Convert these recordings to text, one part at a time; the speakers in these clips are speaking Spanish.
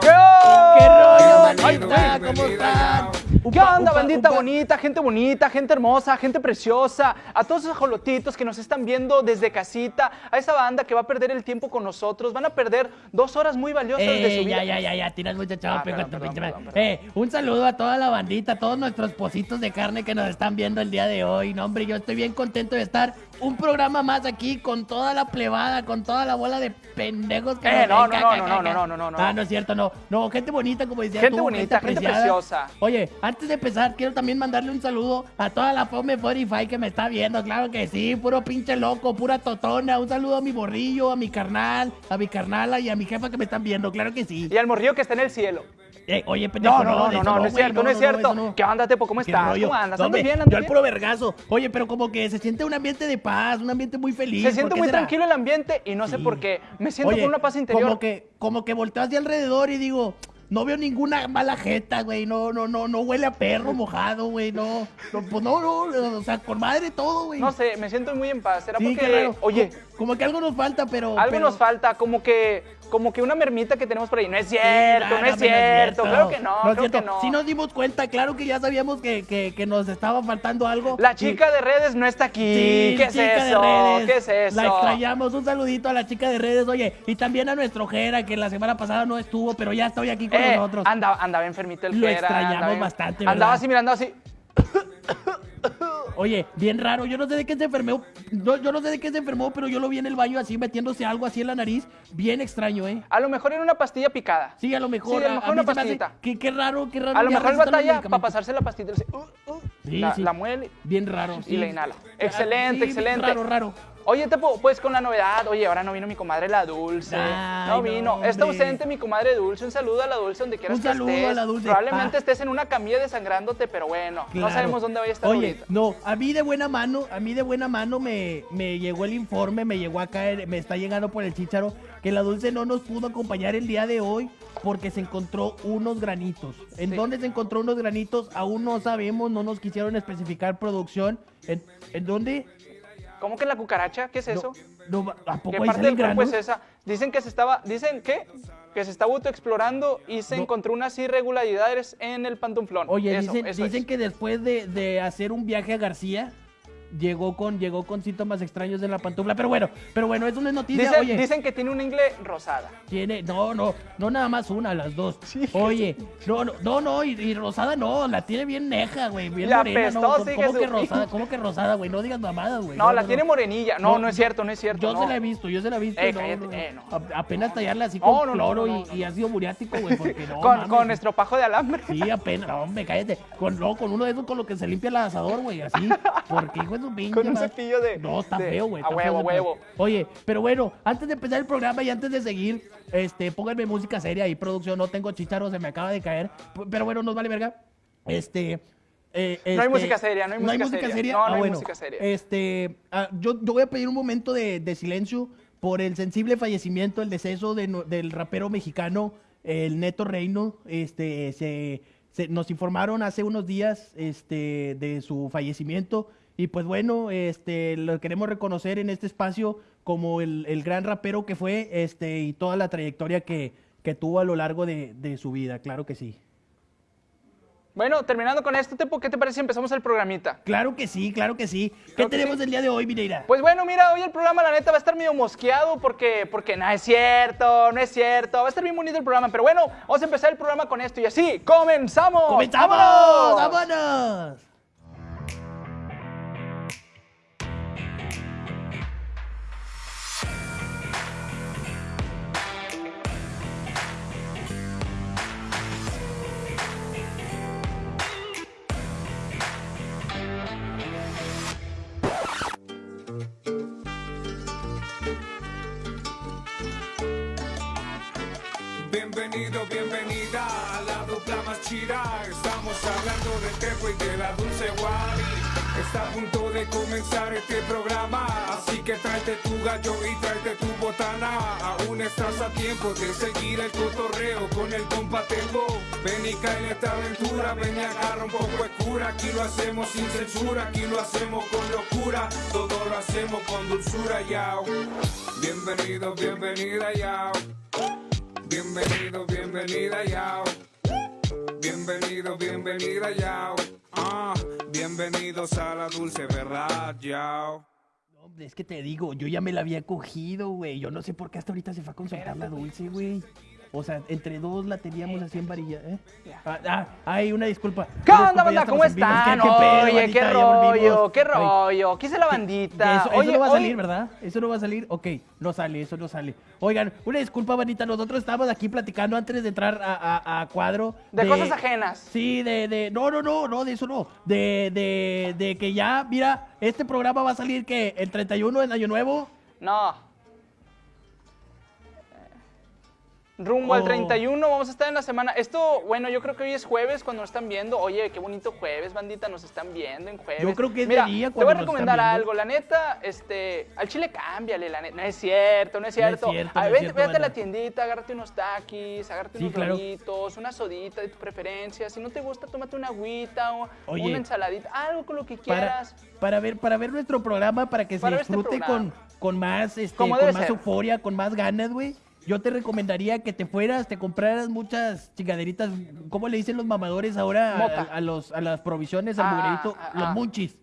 ¿Qué rollo, bandita? ¿Cómo están? ¿Qué onda, bandita bonita, gente bonita, gente hermosa, gente preciosa? A todos esos jolotitos que nos están viendo desde casita, a esa banda que va a perder el tiempo con nosotros, van a perder dos horas muy valiosas de su Eh, vida. ya, ya, ya, ya, tiras mucho Ah. Eh, un saludo a toda la bandita, a todos nuestros pocitos de carne que nos están viendo el día de hoy. No, hombre, yo estoy bien contento de estar un programa más aquí con toda la plebada, con toda la bola de pendejos que Eh, nos no, ven, no, ca, no, ca, no, ca, no, ca. no, no, no, no. Ah, no es cierto, no. No, gente bonita, como decía Gente tú, bonita, gente apreciada. preciosa. Oye, antes de empezar, quiero también mandarle un saludo a toda la Fome 45 que me está viendo. Claro que sí, puro pinche loco, pura totona. Un saludo a mi borrillo, a mi carnal, a mi carnala y a mi jefa que me están viendo. Claro que sí. Y al morrillo que está en el cielo. Eh, oye, pendejo, No, no, no, no, no, es cierto, no es cierto. ¿Qué onda, Tepo? ¿Cómo ¿Qué estás? ¿Cómo andas? ¿Andas bien? Yo ¿Andas al puro vergazo. Oye, pero como que se siente un ambiente de paz, un ambiente muy feliz. Se ¿por siente muy tranquilo el ambiente y no sé por qué. Me siento con una paz interior. Como que, como que volteo hacia alrededor y digo, no veo ninguna mala jeta, güey. No, no, no, no huele a perro mojado, güey. No, no, pues no, no, o sea, con madre todo, güey. No sé, me siento muy en paz. ¿Será Sí, porque, raro. oye, Co- como que algo nos falta, pero. algo pero- nos falta? Como que, como que una mermita que tenemos por ahí. No es Sí, cierto, no, no es no, cierto. Claro que no, es creo cierto. que no. Sí nos dimos cuenta, claro que ya sabíamos que, que, que nos estaba faltando algo. La Y- chica de redes no está aquí. Sí, ¿Qué es chica de eso? redes. ¿Qué es eso? La extrañamos. Un saludito a la chica de redes, oye. Y también a nuestro Jera, que la semana pasada no estuvo, pero ya estoy aquí con Eh, nosotros. andaba, andaba enfermito el Lo Jera, extrañamos andaba bien- bastante, Andaba así mirando así. Oye, bien raro. Yo no sé de qué se enfermó. no, yo no sé de qué se enfermó, pero yo lo vi en el baño así, metiéndose algo así en la nariz. Bien extraño, ¿eh? A lo mejor era una pastilla picada. Sí, a lo mejor. Sí, a lo mejor una pastillita. que- Qué raro, qué raro. A lo mejor batalla para pasarse la pastilla. uh, uh, Sí, la, sí. la muele. Bien raro, sí. la inhala. Excelente, sí, excelente. Raro, raro. Oye, Tepo, pues con la novedad, oye, ahora no vino mi comadre la Dulce. Ay, no no, vino. Está ausente mi comadre Dulce. Un saludo a la Dulce donde quieras Un que saludo estés. a la Dulce. Probablemente Ah. estés en una camilla desangrándote, pero bueno, no sabemos dónde vaya a estar Oye, ahorita. no, a mí de buena mano, a mí de buena mano me, me llegó el informe, me llegó acá, me está llegando por el chícharo, que la Dulce no nos pudo acompañar el día de hoy porque se encontró unos granitos. ¿En Sí. dónde se encontró unos granitos? Aún no sabemos, no nos quisieron especificar producción. ¿En, en dónde? ¿Cómo que la cucaracha? ¿Qué es eso? No, no, ¿A poco ¿Qué ahí parte del cuerpo granos? es esa? Dicen que se estaba, dicen que que se estaba autoexplorando y se No. encontró unas irregularidades en el pantuflón. Oye, Eso, dicen, eso dicen es. que después de, de hacer un viaje a García, llegó con, llegó con síntomas extraños en la pantufla. Pero bueno, pero bueno, eso no es noticia. Dicen, Oye, dicen que tiene una ingle rosada. Tiene, no, no, no nada más una, las dos. Oye, no, no, no, no, y, y rosada no, la tiene bien neja, güey, bien Y morena, no. ¿Cómo, que su- rosada? ¿Cómo que rosada, güey? No digas mamadas, güey. No, la tiene morenilla. No, no, es cierto, no es cierto. Yo se la he visto, yo se la he visto. Eh, no, cállate, eh, no. Apenas tallarla así con cloro y, y ácido muriático, güey, porque no. con, mames. con nuestro pajo de alambre. Sí, apenas, no, hombre, cállate. Con, no, con uno de esos con lo que se limpia el asador, güey, así. Porque, hijo Con un cepillo de- No, está de- feo, güey. a huevo, a huevo. Oye, pero bueno, antes de empezar el programa y antes de seguir, este, pónganme música seria y producción. No tengo chicharo, se me acaba de caer. Pero bueno, nos vale verga. Este. eh, No hay este, música seria, no hay música seria. No, no Ah, hay bueno, música seria. Este, ah, yo, yo voy a pedir un momento de, de silencio por el sensible fallecimiento, el deceso de del rapero mexicano, el Neto Reino. Este, se, se- nos informaron hace unos días este, de su fallecimiento. Y pues bueno, este, lo queremos reconocer en este espacio como el, el gran rapero que fue este, y toda la trayectoria que, que tuvo a lo largo de, de su vida, claro que sí. Bueno, terminando con esto, Tepo, ¿qué te parece si empezamos el programita? Claro que sí, claro que sí. ¿Qué Claro tenemos sí. el día de hoy, Mineira? Pues bueno, mira, hoy el programa la neta va a estar medio mosqueado porque, porque no es cierto, no es cierto. Va a estar bien bonito el programa, pero bueno, vamos a empezar el programa con esto y así, ¡comenzamos! ¡Comenzamos! ¡Vámonos! ¡Vámonos! Bienvenido, bienvenida a la dupla más. Estamos hablando del tepo y de la dulce guay. Está a punto de comenzar este programa. Así que tráete tu gallo y tráete tu botana. Aún estás a tiempo de seguir el cotorreo con el compa Tepo. Ven y cae en esta aventura. Ven y agarra un poco de. Aquí lo hacemos sin censura. Aquí lo hacemos con locura. Todo lo hacemos con dulzura, yao. Bienvenido, bienvenida, yao. Bienvenido, bienvenida, yao. Bienvenido, bienvenida, yao. Ah, bienvenidos a la dulce verdad, yao. No, hombre, es que te digo, yo ya me la había cogido, güey. Yo no sé por qué hasta ahorita se fue a consultar la dulce, güey. O sea, entre dos la teníamos así en varilla, ¿eh? Ah, ah, ay, una disculpa. ¿Qué Una onda, disculpa, banda? ¿Cómo están? ¿Qué- qué pedo, Oye, bandita? qué rollo, qué Ay, rollo. ¿Qué es la bandita? Eso, eso Oye, no va a hoy- salir, ¿verdad? Eso no va a salir. Ok, no sale, eso no sale. Oigan, una disculpa, bandita. Nosotros estábamos aquí platicando antes de entrar a, a- a cuadro. De cosas ajenas. Sí, de, de. No, no, no, no, de eso no. De, de, de que ya, mira, este programa va a salir que el 31 en Año Nuevo. No. Rumbo al Oh. 31, vamos a estar en la semana. Esto, bueno, yo creo que hoy es jueves cuando nos están viendo. Oye, qué bonito jueves, bandita, nos están viendo en jueves. Yo creo que es de Mira, día Te cuando voy a recomendar algo, la neta, este, al chile cámbiale, la neta. No es cierto, no es cierto. cierto, A ver, vete, a la tiendita, agárrate unos taquis, agárrate Sí, unos claro. doritos, una sodita de tu preferencia. Si no te gusta, tómate una agüita o Oye. una ensaladita, algo con lo que quieras. para ver para ver nuestro programa para que Para se este disfrute con, con más este con más ser. euforia con más ganas güey yo te recomendaría que te fueras te compraras muchas chingaderitas cómo le dicen los mamadores ahora a, los a las provisiones al Ah, ah, los ah. munchis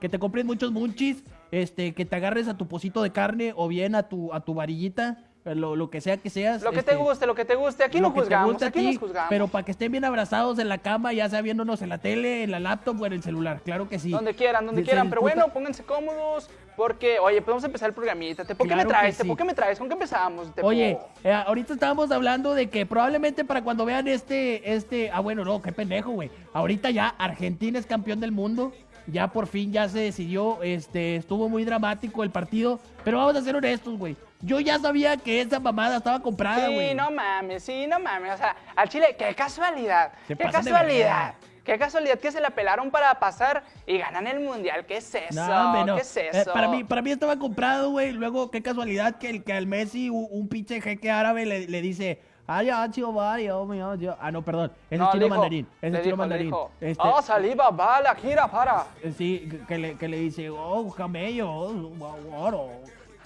que te compres muchos munchis este que te agarres a tu pocito de carne o bien a tu a tu varillita lo, lo que sea que seas Lo que este, te guste, lo que te guste. Aquí no juzgamos, aquí ti, nos juzgamos. pero para que estén bien abrazados en la cama ya sea viéndonos en la tele en la laptop o en el celular claro que sí Donde quieran, donde Se- se quieran. Pero disfruta- bueno, pónganse cómodos. Porque, oye, podemos empezar el programita. ¿Te- ¿Por qué Claro me traes? ¿Te- ¿Por sí. qué me traes? ¿Con qué empezamos? Tepo? Oye, eh, ahorita estábamos hablando de que probablemente para cuando vean este, este, ah bueno, no, qué pendejo, güey. Ahorita ya Argentina es campeón del mundo, ya por fin ya se decidió, este, estuvo muy dramático el partido, pero vamos a ser honestos, güey. Yo ya sabía que esa mamada estaba comprada, Sí, güey. no mames, sí, no mames. O sea, al Chile, qué casualidad. Se qué casualidad. Qué casualidad que se la pelaron para pasar y ganan el mundial. ¿Qué es eso? No, hombre, no. ¿Qué es Eh, eso? para, mí, para mí estaba comprado, güey. Luego, qué casualidad que, el, que al Messi, un, un pinche jeque árabe, le, le dice. Ah, ya, chico, vaya, oh, mío, yo". Ah, no, perdón. Ese No, es chino dijo- mandarín. Es chino dijo, le mandarín. Este, Oh, saliva, bala, gira, para. Sí, que le, que le dice, oh, camello, oh, oro.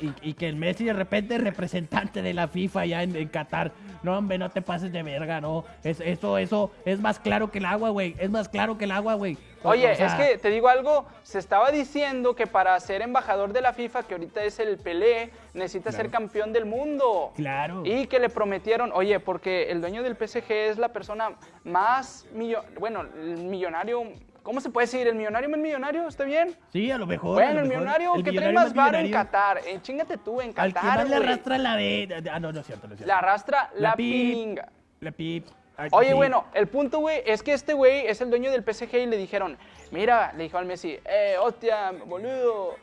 Y, y que el Messi de repente es representante de la FIFA ya en, en Qatar. No, hombre, no te pases de verga, no. Es, eso, eso es más claro que el agua, güey. Es más claro que el agua, güey. Oye, o sea, es que te digo algo, se estaba diciendo que para ser embajador de la FIFA, que ahorita es el Pelé, necesita ser campeón del mundo. Claro. Y que le prometieron, oye, porque el dueño del PSG es la persona más, millo- bueno, el millonario, ¿cómo se puede decir? ¿El millonario más millonario? ¿Está bien? Sí, a lo mejor. Bueno, el mejor. millonario El que trae más bar en. Qatar. Eh, chingate tú, en Al que Qatar, más le arrastra la de... Ah, no, no es cierto, no es cierto. Le arrastra la, pip, pilinga. La pip. Oye, sí. bueno, el punto, güey, es que este güey es el dueño del PSG y le dijeron, mira, le dijo al Messi, eh, hostia, boludo,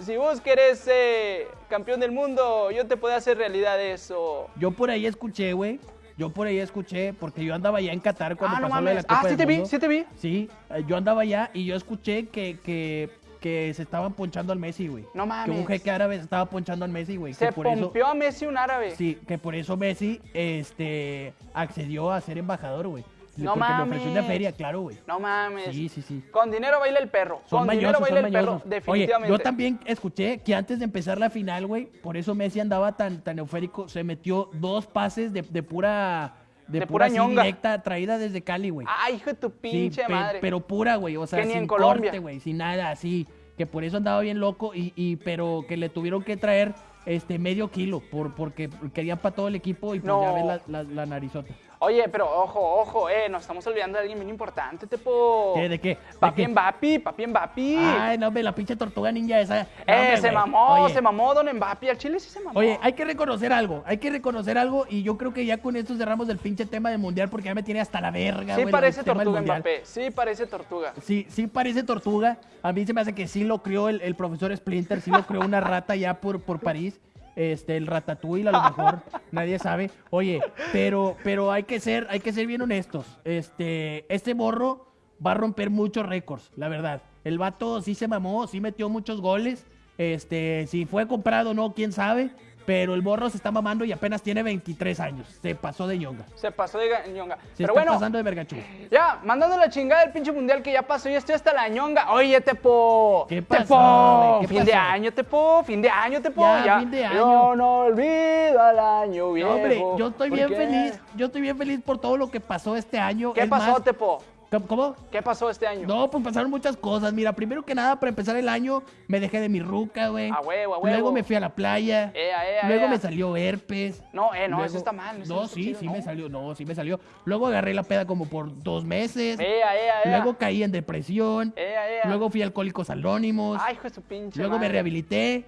si vos querés eh, campeón del mundo, yo te puedo hacer realidad eso. Yo por ahí escuché, güey. Yo por ahí escuché, porque yo andaba allá en Qatar cuando ah, no pasó lo de la mames. Copa Ah, sí del te vi, sí te vi. Sí, eh, yo andaba allá y yo escuché que, que, que se estaban ponchando al Messi, güey. No Que mames. un jeque árabe se estaba ponchando al Messi, güey. Se que por eso, pompeó a Messi un árabe. sí, que por eso Messi este, accedió a ser embajador, güey. No Porque le ofreció una mames. feria, claro, güey. No mames. Sí, sí, sí. Con dinero baila el perro. Son Con dinero baila son el perro, definitivamente. Oye, yo también escuché que antes de empezar la final, güey, por eso Messi andaba tan, tan eufórico, se metió dos pases de, de pura... De, De pura, pura ñonga. directa, traída desde Cali, güey. Ay, hijo de tu pinche madre. pero pura, güey, o sea, Que ni sin en Colombia. corte, güey, sin nada, así, que por eso andaba bien loco y, y pero que le tuvieron que traer este medio kilo por porque querían para todo el equipo y pues No. ya ves la, la, la narizota. Oye, pero ojo, ojo, eh, nos estamos olvidando de alguien bien importante, tipo. ¿Qué, de qué? ¿De Papi? Mbappé, papi Mbappé. Ay, no, hombre, la pinche tortuga ninja esa. No, eh, hombre, se mamó, Oye, se mamó Don Mbappé. Al Chile sí se mamó. Oye, hay que reconocer algo, hay que reconocer algo y yo creo que ya con esto cerramos el pinche tema del mundial porque ya me tiene hasta la verga, sí parece tortuga. Mbappé, sí parece tortuga. Sí, sí parece tortuga. A mí se me hace que sí lo crió el, el profesor Splinter, sí lo crió una rata ya por, por París. Este, el ratatouille a lo mejor, nadie sabe. Oye, pero, pero hay que ser, hay que ser bien honestos. Este, este morro va a romper muchos récords, la verdad. El vato sí se mamó, sí metió muchos goles. Este, si fue comprado o no, quién sabe. Pero el morro se está mamando y apenas tiene 23 años. Se pasó de ñonga. Se pasó de ga- ñonga. Se Pero está bueno, pasando de vergachú. ya, mandando la chingada del pinche mundial que ya pasó, ya estoy hasta la ñonga. Oye, Tepo. ¿Qué pasó, Tepo, güey? ¿Qué fin de año, Tepo, fin de año, Tepo. Ya, fin de año. Yo no olvido al año viejo. No, hombre, yo estoy ¿Por bien qué? feliz. Yo estoy bien feliz por todo lo que pasó este año. ¿Qué Es pasó, más- Tepo? ¿Cómo-. ¿Qué pasó este año? No, pues pasaron muchas cosas. Mira, primero que nada, para empezar el año, me dejé de mi ruca, güey. A huevo, a huevo. Luego me fui a la playa. Ea, ea, Luego ea. me salió herpes. No, eh, no, Luego- eso está mal. eso No, está sí, chido, sí no. me salió. No, sí me salió. Luego agarré la peda como por dos meses. Ea, ea, ea. Luego caí en depresión. Ea, ea. Luego fui a Alcohólicos Anónimos. Ay, hijo de su pinche Luego me rehabilité.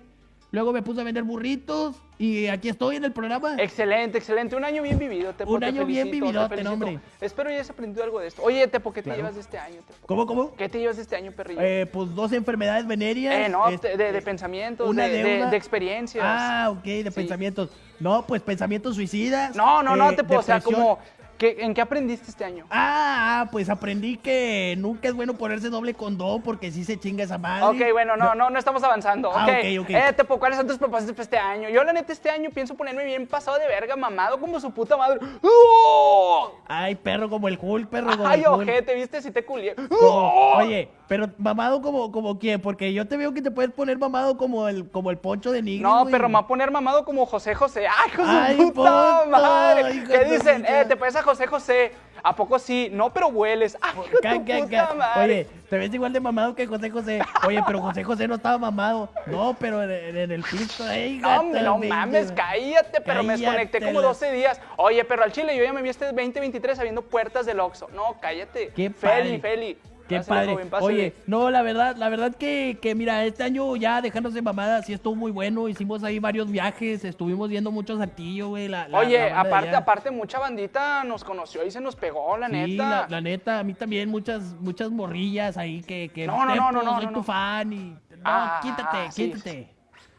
Luego me puse a vender burritos. Y aquí estoy en el programa. Excelente, excelente. Un año bien vivido, Tepo. Un te año bien felicito, te hombre. Espero hayas aprendido algo de esto. Oye, Tepo, ¿qué te Claro. llevas de este año, Tepo? ¿Cómo, cómo? ¿Qué te llevas de este año, perrillo? Eh, pues dos enfermedades venéreas. Eh, no, este, de, de pensamientos, una de, de- de experiencias. Ah, ok, de Sí. pensamientos. No, pues pensamientos suicidas. No, no, no, eh, Tepo, o sea, como, ¿qué- ¿en qué aprendiste este año? Ah, ah, pues aprendí que nunca es bueno ponerse doble condón porque sí se chinga esa madre. Ok, bueno, no, no, no estamos avanzando. Ah, ok, ok. Eh, Tepo, ¿cuáles son tus propósitos para este año? Yo, la neta, este año pienso ponerme bien pasado de verga, mamado como su puta madre. ¡Oh! Ay, perro como el Hulk, perro como Ay, el Hulk. ojete, ¿viste? Si te culié. ¡Oh! Oye, pero mamado como, como quién, porque yo te veo que te puedes poner mamado como el, como el poncho de Nigris, No, güey. pero me va a poner mamado como José José. ¡Ay, de Ay, puta madre! ¿Qué dicen? Eh, te pareces a José José. ¿A poco sí? No, pero hueles. ¡Ay, hijo de Ca- tu ca- puta madre! Oye, te ves igual de mamado que José José. Oye, pero José José no estaba mamado. No, pero en, el pisto. Ay, No, no mames, cállate, pero me desconecté como Cállatela. 12 días. Oye, pero al chile yo ya me vi este 2023 abriendo puertas del Oxxo. No, cállate. Qué Feli, padre. Feli. Qué padre. joven. Oye, no, la verdad, la verdad que, que mira, este año ya dejándose mamadas, sí estuvo muy bueno. Hicimos ahí varios viajes, estuvimos viendo mucho Saltillo, güey. La, la- Oye, la de aparte, aparte, mucha bandita nos conoció y se nos pegó, la Sí, neta. La, la neta, a mí también muchas, muchas morrillas ahí que, que No, no, no, no, no, soy no, tu fan y. No, Ah, quítate, sí, quítate.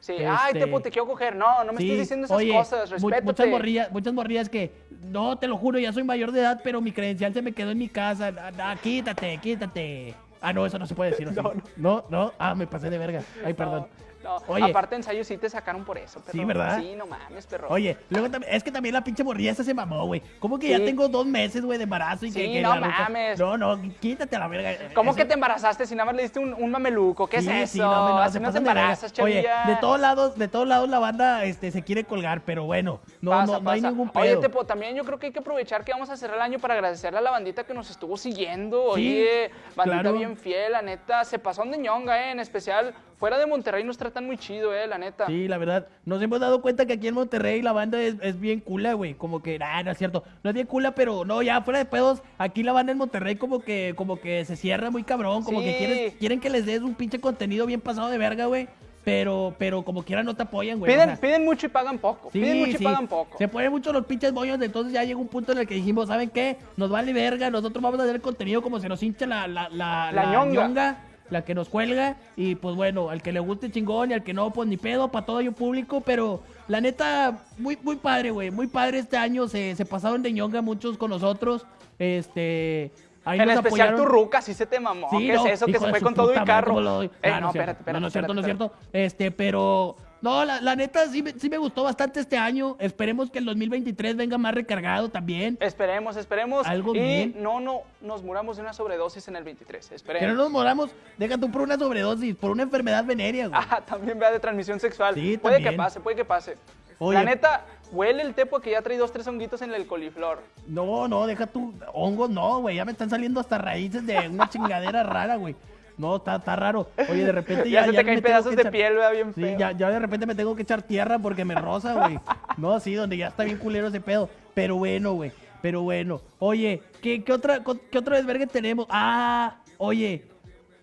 Sí, ay, Este- Tepo, te quiero coger. No, no me Sí, estés diciendo esas oye, cosas, respétate. muchas morrillas, muchas morrillas que, no, te lo juro, ya soy mayor de edad, pero mi credencial se me quedó en mi casa. Ah, ah, quítate, quítate. Ah, no, eso no se puede decir. ¿o sí? No, no, no, ah, me pasé de verga. Ay, perdón. No, no. Oye. aparte ensayos sí te sacaron por eso, perro. Sí, ¿verdad? Sí, no mames, perro. Oye, luego también, es que también la pinche morrilla esa se mamó, güey. ¿Cómo que ya tengo dos meses, güey, de embarazo y Sí, que no mames. No, no, quítate a la verga. ¿Cómo Eso- que te embarazaste si nada más le diste un, un mameluco? ¿Qué Sí, es eso? sí, no, no, Así se no te pasan de embarazas, Oye, de todos lados, de todos lados la banda este, se quiere colgar, pero bueno, no, Pasa, no, no hay ningún pedo. Oye, Tepo, también yo creo que hay que aprovechar que vamos a cerrar el año para agradecerle a la bandita que nos estuvo siguiendo. Oye, bandita claro. bien fiel, la neta. Se pasó de ñonga, eh. En especial, fuera de Monterrey nos tratan muy chido, eh, la neta. Sí, la verdad, nos hemos dado cuenta que aquí en Monterrey la banda es, es bien cula, güey. Como que, nah, no es cierto. No es bien cula, pero no, ya fuera de pedos, aquí la banda en Monterrey como que, como que se cierra muy cabrón. Como que quieren, quieren que les des un pinche contenido bien pasado de verga, güey. Pero, pero como quiera no te apoyan, güey. o Piden, sea, piden mucho y pagan poco. Sí, piden mucho sí. y pagan poco. Se ponen mucho los pinches bollos, entonces ya llega un punto en el que dijimos, ¿saben qué? Nos vale verga, nosotros vamos a hacer el contenido como se nos hincha la, la, la, La ñonga. La que nos cuelga, y pues bueno, al que le guste chingón y al que no, pues ni pedo, para todo yo público, pero la neta, muy, muy padre, güey, muy padre este año, se, se pasaron de ñonga muchos con nosotros, este... Ahí en especial tu ruca, sí se te mamó. Sí, ¿Qué no, es eso? Que se fue con todo y carro. Eh, Ah, no, cierto. espérate, espérate. No, no es cierto, no es cierto. Este, pero. No, la, la neta sí, me- sí me gustó bastante este año. Esperemos que el 2023 venga más recargado también. Esperemos, esperemos. Algo y bien. no, no nos muramos de una sobredosis en el 23. Esperemos. Que no nos moramos. Deja tú por una sobredosis, por una enfermedad venérea, güey. Ah, también vea de transmisión sexual. Sí, puede que pase, puede que pase. Oye. La neta, huele el tepo que ya trae dos, tres honguitos en el coliflor. No, no, deja tú. Hongos, no, güey. Ya me están saliendo hasta raíces de una chingadera rara, güey. No, está, está raro. Oye, de repente Ya, ya. se te me caen pedazos de echar- piel, vea bien Sí, feo. ya, ya de repente me tengo que echar tierra porque me rosa, güey. No, sí, donde ya está bien culero ese pedo. Pero bueno, güey. Pero bueno. Oye, ¿qué, qué otra, qué otro desvergue tenemos? Ah, oye.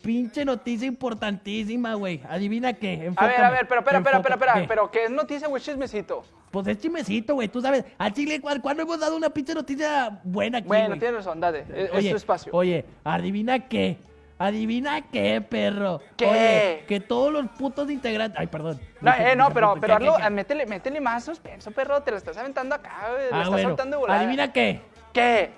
Pinche noticia importantísima, güey. Adivina qué. A ver, a ver, pero espera, espera, espera, espera. Pero ¿qué es noticia, güey, chismecito? Pues es chismecito, güey. Tú sabes. Al Chile, ¿cu- ¿cuándo hemos dado una pinche noticia buena aquí, Bueno, güey? tienes razón, dale. Es, es Oye, tu espacio. Oye, adivina qué. Adivina qué, perro. ¿Qué? Oye, que todos los putos integrantes. Ay, perdón. No, eh, no, pero, pero ¿Qué, qué, hazlo, qué? ah, métele, métele más suspenso, perro. Te lo estás aventando acá, güey. Lo Ah, estás bueno. soltando volada. Adivina qué. ¿Qué?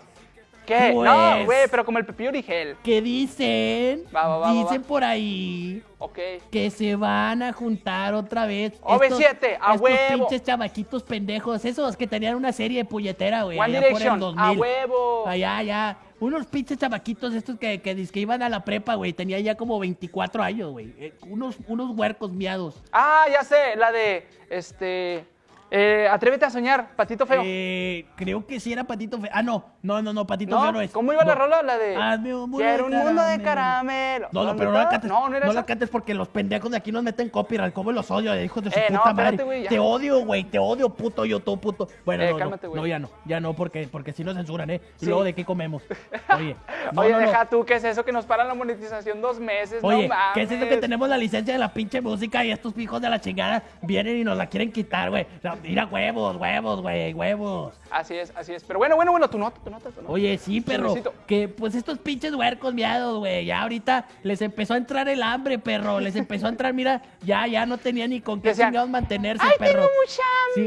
¿Qué? Pues- No, güey, pero como el Pepillo Origel. Que dicen, Va, va, va, dicen por ahí Ok. que se van a juntar otra vez. OV7, a estos huevo. pinches chavaquitos pendejos, esos que tenían una serie de puñetera, güey. One allá por el Direction, 2000. a huevo. Allá, allá. Unos pinches chavaquitos estos que, que, dizque iban a la prepa, güey. Tenía ya como 24 años, güey. Eh, unos, unos huercos miados. Ah, ya sé, la de, este, eh, Atrévete a soñar, Patito Feo. Eh, creo que sí era Patito Feo. Ah, no. No, no, no, Patito ¿No? Feo no es. ¿Cómo iba la No. rola? La de... Hazme un mundo Quiero un mundo de caramelo. No, no, ¿Dónde pero no la cantes. No, no era la esa. cantes porque los pendejos de aquí nos meten copyright. ¿Cómo los odio, hijos de su Eh, no, puta madre? te odio, güey. Te odio, puto YouTube, puto. Bueno, Eh, no, cálmate, no, no, ya no. Ya no, porque, porque si nos censuran, ¿eh? Y Sí. luego, ¿de qué comemos? Oye. no, Oye, no, no. deja tú, ¿qué es eso que nos paran la monetización dos meses? Oye, no mames. ¿qué es eso que tenemos la licencia de la pinche música y estos hijos de la chingada vienen y nos la quieren quitar, güey? Mira, huevos, huevos, güey, huevos. Así es, así es. Pero bueno, bueno, bueno, tu nota, tu nota, tu nota. Oye, sí, perro. Que pues estos pinches huercos miados, güey. Ya ahorita les empezó a entrar el hambre, perro. Les empezó a entrar, mira, ya, ya no tenía ni con qué chingados mantenerse, ¡Ay, perro. tengo mucha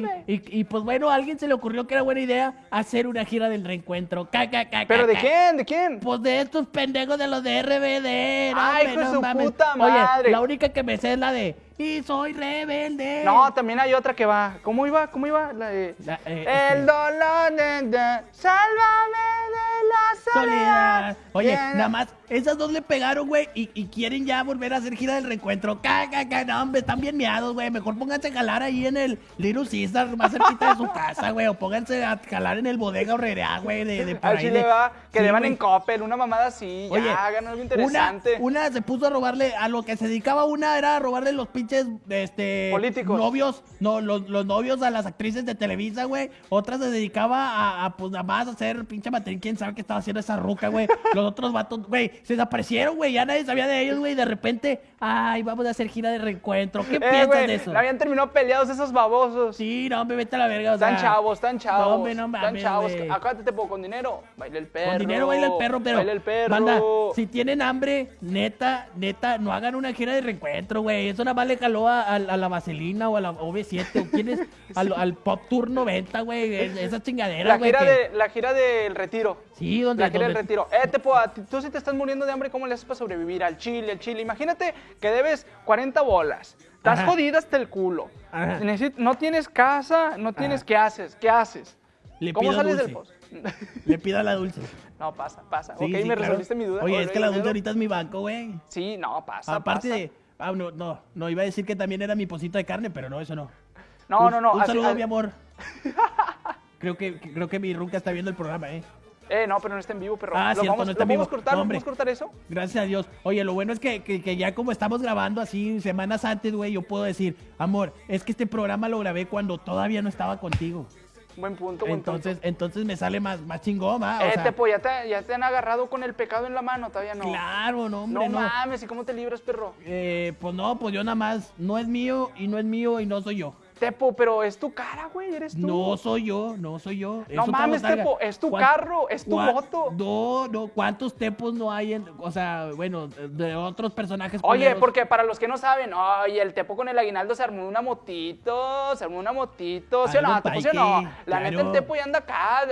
hambre! Sí, y, y, pues bueno, a alguien se le ocurrió que era buena idea hacer una gira del reencuentro. Ca, ca, ca, ¿Pero de quién? ¿De quién? Pues de estos pendejos de los de RBD. no, Ay, hombre, no su mames. puta madre. Oye, la única que me sé es la de Y soy rebelde. No, también hay otra que va. ¿Cómo iba? ¿Cómo iba? La de... La, eh, El este, dolor de, de- Sálvame de la soledad. Soledad. Oye, nada más, esas dos le pegaron, güey, y, y quieren ya volver a hacer gira del reencuentro. Caga, caga, no, hombre, están bien miados, güey. Mejor pónganse a jalar ahí en el Little Caesar, más cerquita de su casa, güey. O pónganse a jalar en el bodega horrera, güey, de, de por ahí de- va, que Sí, deban güey. en Coppel, una mamada así, Oye, ya, hagan algo una, interesante. una se puso a robarle, a lo que se dedicaba una era a robarle los pinches, este... Políticos. Novios, no, los, los novios a las actrices de Televisa, güey. Otra se dedicaba a, a, pues, nada más a hacer pinche materia. ¿Quién sabe qué estaba haciendo esa ruca, güey? Los otros vatos, güey, se desaparecieron, güey. Ya nadie sabía de ellos, güey. De repente, ay, vamos a hacer gira de reencuentro. ¿Qué Eh, piensas de eso? Habían terminado peleados esos babosos. Sí, no, me vete a la verga, o Están chavos, están chavos. No, hombre, no están mames, chavos. güey. Acuérdate, tipo, con dinero, baila el perro. Con dinero baila el perro, pero. Baila el perro. Banda, si tienen hambre, neta, neta, no hagan una gira de reencuentro, güey. Eso nada más le caló a, a- a la Vaselina o a la OV7. ¿O quién es? Al, al Pop Tour 90, güey. es- Esa chingadera, La güey. gira, que- de, la gira del retiro. Sí, donde. La gira del retiro. Eh, a ti- tú si te estás muriendo de hambre, ¿cómo le haces para sobrevivir al chile, al chile? Imagínate que debes 40 bolas. Estás Ajá. jodida hasta el culo. Ajá. Necesi- no tienes casa, no tienes... Ajá. ¿Qué haces? ¿Qué haces? Le ¿Cómo pido sales dulce. del pozo? Le pido a la dulce. no, pasa, pasa. Sí, ok, sí, me claro. resolviste mi duda. Oye, es que la dulce ahorita es mi banco, güey. Sí, no, pasa, Aparte pasa. de. Ah, no, no, no, iba a decir que también era mi pocito de carne, pero no, eso no. No, Un- no, no. Un así- saludo, así- mi amor. Creo que, creo que mi runca está viendo el programa, ¿eh? Eh, no, pero no está en vivo, pero Ah, lo cierto, vamos, no lo está podemos vivo. cortar, No, ¿lo hombre. podemos cortar eso? Gracias a Dios. Oye, lo bueno es que, que- que ya como estamos grabando así semanas antes, güey, yo puedo decir, amor, es que este programa lo grabé cuando todavía no estaba contigo. Buen punto, buen Entonces, punto. entonces me sale más, más chingón, ¿va? O Eh, sea, Tepo, ¿ya te, ya te han agarrado con el pecado en la mano, todavía no. Claro, no, hombre, no, no. mames, ¿y cómo te libras, perro? Eh, pues no, pues yo nada más, no es mío y no es mío y no soy yo. Tepo, pero es tu cara, güey, eres tú. No soy yo, no soy yo. No Eso mames. Tepo, es tu ¿Cuán- carro, es tu moto. No, no, ¿cuántos tepos no hay en, o sea, bueno, de otros personajes Oye, culeros? porque para los que no saben, oye, el Tepo con el aguinaldo se armó una motito, se armó una motito, ¿sí o no? Tepo, ¿sí o no? La neta, el claro. Tepo ya anda acá,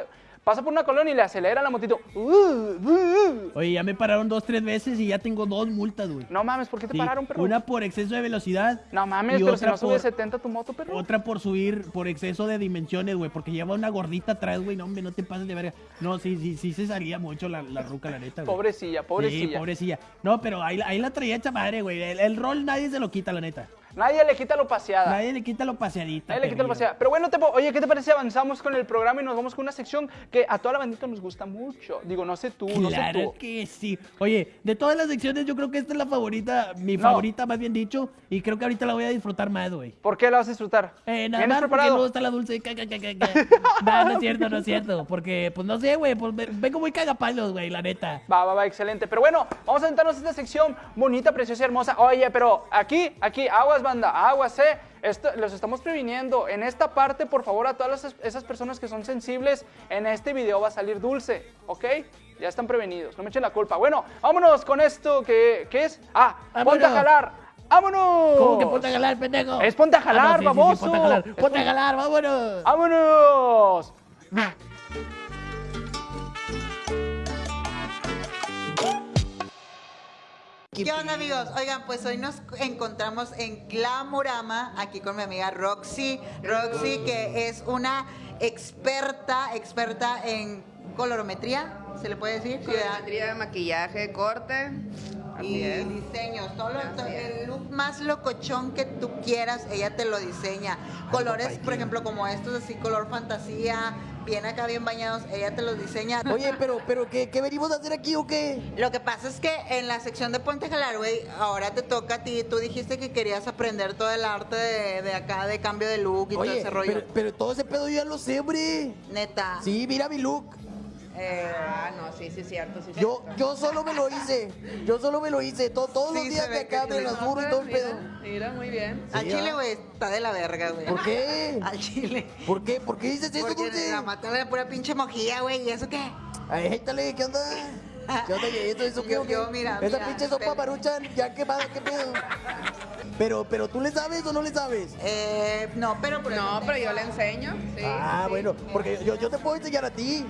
pasa por una colonia y le acelera la motito. Uh, uh, uh. Oye, ya me pararon dos, tres veces y ya tengo dos multas, güey. No mames, ¿por qué te Sí, pararon, perro? Una por exceso de velocidad. No mames, pero si no sube por- 70 tu moto, perro. Otra por subir, por exceso de dimensiones, güey, porque lleva una gordita atrás, güey. No, hombre, no te pases de verga. No, sí, sí, sí se salía mucho la, la ruca, la neta, güey. Pobrecilla, pobrecilla. Sí, pobrecilla. No, pero ahí, ahí la traía hecha madre, güey. El, el rol nadie se lo quita, la neta. Nadie le quita lo paseada. Nadie le quita lo paseadita. Nadie le quita lo paseada. Pero bueno, oye, ¿qué te parece avanzamos con el programa y nos vamos con una sección que a toda la bandita nos gusta mucho? Digo, no sé tú, no sé Claro tú. que sí. Oye, de todas las secciones, yo creo que esta es la favorita, mi No. favorita, más bien dicho. Y creo que ahorita la voy a disfrutar más, güey. ¿Por qué la vas a disfrutar? Eh, nada ¿Vienes más porque preparado? luego está la dulce. ca, ca, ca, ca, ca. no, no es cierto, no es cierto. Porque, pues no sé, güey, pues ve- vengo muy cagapalos, güey, la neta. Va, va, va, excelente. Pero bueno, vamos a sentarnos a esta sección bonita, preciosa y hermosa. Oye, pero aquí, aquí, aguas, banda, aguas, eh. Esto, los estamos previniendo. En esta parte, por favor, a todas las- esas personas que son sensibles, en este video va a salir dulce, ¿ok? Ya están prevenidos, no me echen la culpa. Bueno, vámonos con esto que, ¿qué es? Ah, ponte a jalar. ¡Vámonos! ¿Cómo que ponte a jalar, pendejo? Es ponte a jalar, Ah, no, sí, sí, sí, baboso. ponte a jalar, ponte a jalar, vámonos. ¡Vámonos! ¿Qué onda amigos? Oigan, pues hoy nos encontramos en Glamorama, aquí con mi amiga Roxy. Roxy, que es una experta, experta en colorometría, ¿se le puede decir? Colorimetría, maquillaje, corte. Y diseños, todo lo- el look más locochón que tú quieras, ella te lo diseña. Colores, por ejemplo, como estos así, color fantasía, bien acá, bien bañados, ella te los diseña. Oye, pero, pero, ¿qué, qué venimos a hacer aquí o qué? Lo que pasa es que en la sección de Ponte a Jalar, güey, ahora te toca a ti. Tú dijiste que querías aprender todo el arte de, de acá, de cambio de look y todo Oye, ese rollo. pero, pero todo ese pedo yo ya lo sé, hombre. Neta. Sí, mira mi look. Eh, Ah, no, sí, sí, cierto. Sí, Yo, cierto. yo solo me lo hice. Yo solo me lo hice. To- todos Sí, los días que acá me No, burro y todo el pedo. Mira, muy bien. al chile, ah. güey, está de la verga, güey. ¿Por qué? Al chile. ¿Por qué? ¿Por qué dices eso, Porque Dulce? la mata de pura pinche mojilla, güey. ¿Y eso qué? Ay, échale, ¿qué onda? ¿Qué onda? ¿Y ¿Eso, qué Yo- yo, mira, Esa mira, pinche sopa espera. maruchan, ya quemada, ¿qué pedo? Pero, pero, ¿tú le sabes o no le sabes? Eh, no, pero por No, pero yo le enseño. Sí, ah, sí. bueno, porque yo, yo te puedo enseñar a ti.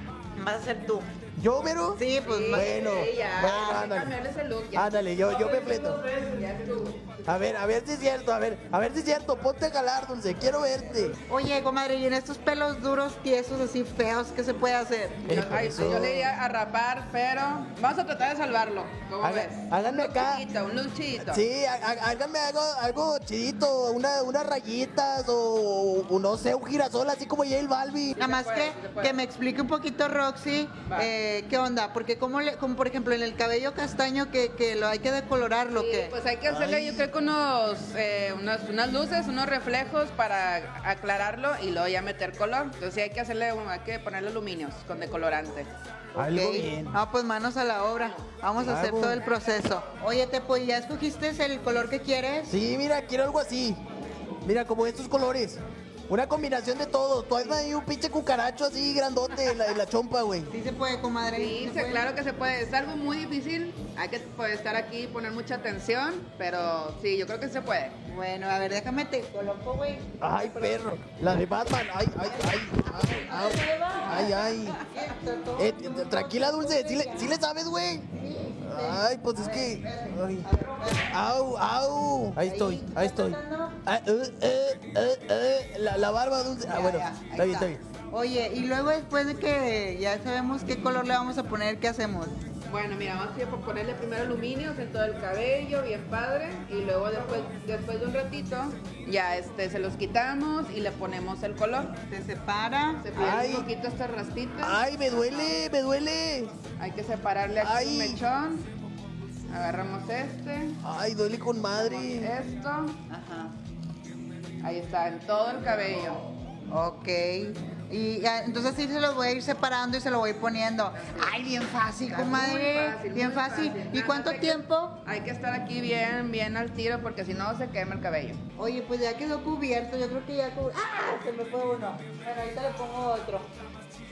Vas a tú. ¿Yo, Vero? Sí, pues Sí, Bueno, sí, ya. bueno, ándale. cambiarle ese look. ya. Ándale, yo, yo me fleto. Estuvo. A ver, a ver si es cierto, a ver, a ver si es cierto, ponte a jalar, Dulce, quiero verte. Oye, comadre, y en estos pelos duros, tiesos, así feos, ¿qué se puede hacer? Eh, Yo, por ay, eso. yo le iría a rapar, pero vamos a tratar de salvarlo. ¿Cómo Haga- ves? háganme un acá. luchito, un luchito. Sí, há- há- háganme algo, algo chidito, una, unas rayitas o, o no sé, un girasol así como J Balbi. Nada más puede, que, sí me explique un poquito, Roxy, Va. eh, qué onda, porque como, le, como por ejemplo en el cabello castaño que, que lo hay que decolorarlo, Sí, que pues hay que hacerle, Ay. yo creo que unos, eh, unas, unas luces, unos reflejos para aclararlo y luego ya meter color. Entonces sí hay que hacerle, hay que ponerle aluminios con decolorante. Algo Ok. bien. Ah, pues manos a la obra. Vamos a hacer todo el proceso. Oye, Tepo, ¿y ¿ya escogiste el color que quieres? Sí, mira, quiero algo así. Mira, como estos colores. Una combinación de todo. Tú hazme ahí un pinche cucaracho así grandote en la, en la chompa, güey. Sí se puede, comadre. Sí, se se- puede. claro que se puede. Es algo muy difícil. Hay que pues, estar aquí, poner mucha atención, pero sí, yo creo que se puede. Bueno, a ver, déjame te coloco, güey. Ay, perro. La de Batman. Ay, ay, ay. Ay, ay. ay. Eh, tranquila, Dulce. ¿Sí le, sí le sabes, güey? Ay, pues es que. ay. Au, au. Ahí estoy, ahí estoy. Ah, eh, eh, eh. La, la barba dulce. Ah, bueno. Está bien, está bien. Oye, y luego después de que ya sabemos qué color le vamos a poner, ¿qué hacemos? Bueno, mira, vamos a ponerle primero aluminios en todo el cabello, bien padre, y luego después, después de un ratito, ya este, se los quitamos y le ponemos el color. Se separa. Se pierde Ay. un poquito estas rastitas. Ay, me duele, me duele. Hay que separarle aquí Ay. un mechón. Agarramos este, Ay, duele con madre. esto. Ajá. Ahí está, en todo el cabello. Ok. Y entonces sí se los voy a ir separando y se lo voy poniendo. Ay, bien fácil, comadre. fácil, bien muy fácil. ¿Y cuánto hay que- tiempo? Hay que estar aquí bien, bien al tiro porque si no se quema el cabello. Oye, pues ya quedó cubierto. Yo creo que ya cubierto. ¡Ah! Se me fue uno. Bueno, ahorita le pongo otro.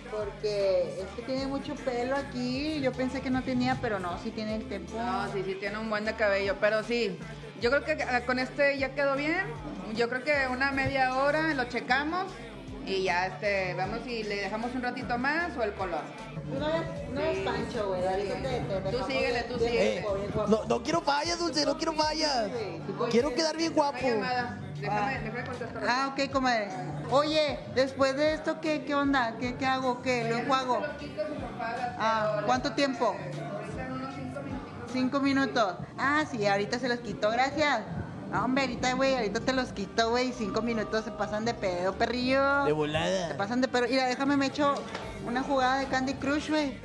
Porque es que tiene mucho pelo aquí. Yo pensé que no tenía, pero no, sí tiene el tiempo. No, sí, sí tiene un buen de cabello, pero sí. Yo creo que ah, con este ya quedó bien. Yo creo que una media hora lo checamos y ya este, vemos si le dejamos un ratito más o el color. No es, no es. Pancho, güey. Tú síguele, tú síguele. guapo, bien guapo. No, no quiero fallas, Dulce, no quiero fallas. Quiero quedar bien guapo. Déjame, déjame contestar. Ah, ok, comadre. Oye, después de esto, ¿qué, qué onda? ¿Qué, qué hago? ¿Qué? ¿Lo enjuago? Los quitos y los apagas, Ah, ¿cuánto tiempo? Ahorita en unos cinco minutos. Cinco minutos. Ah, sí, ahorita se los quito, gracias. No, hombre, ahorita, güey, ahorita te los quito, güey. Cinco minutos se pasan de pedo, perrillo. De Se volada. pasan de pedo. Mira, déjame, me echo una jugada de Candy Crush, güey.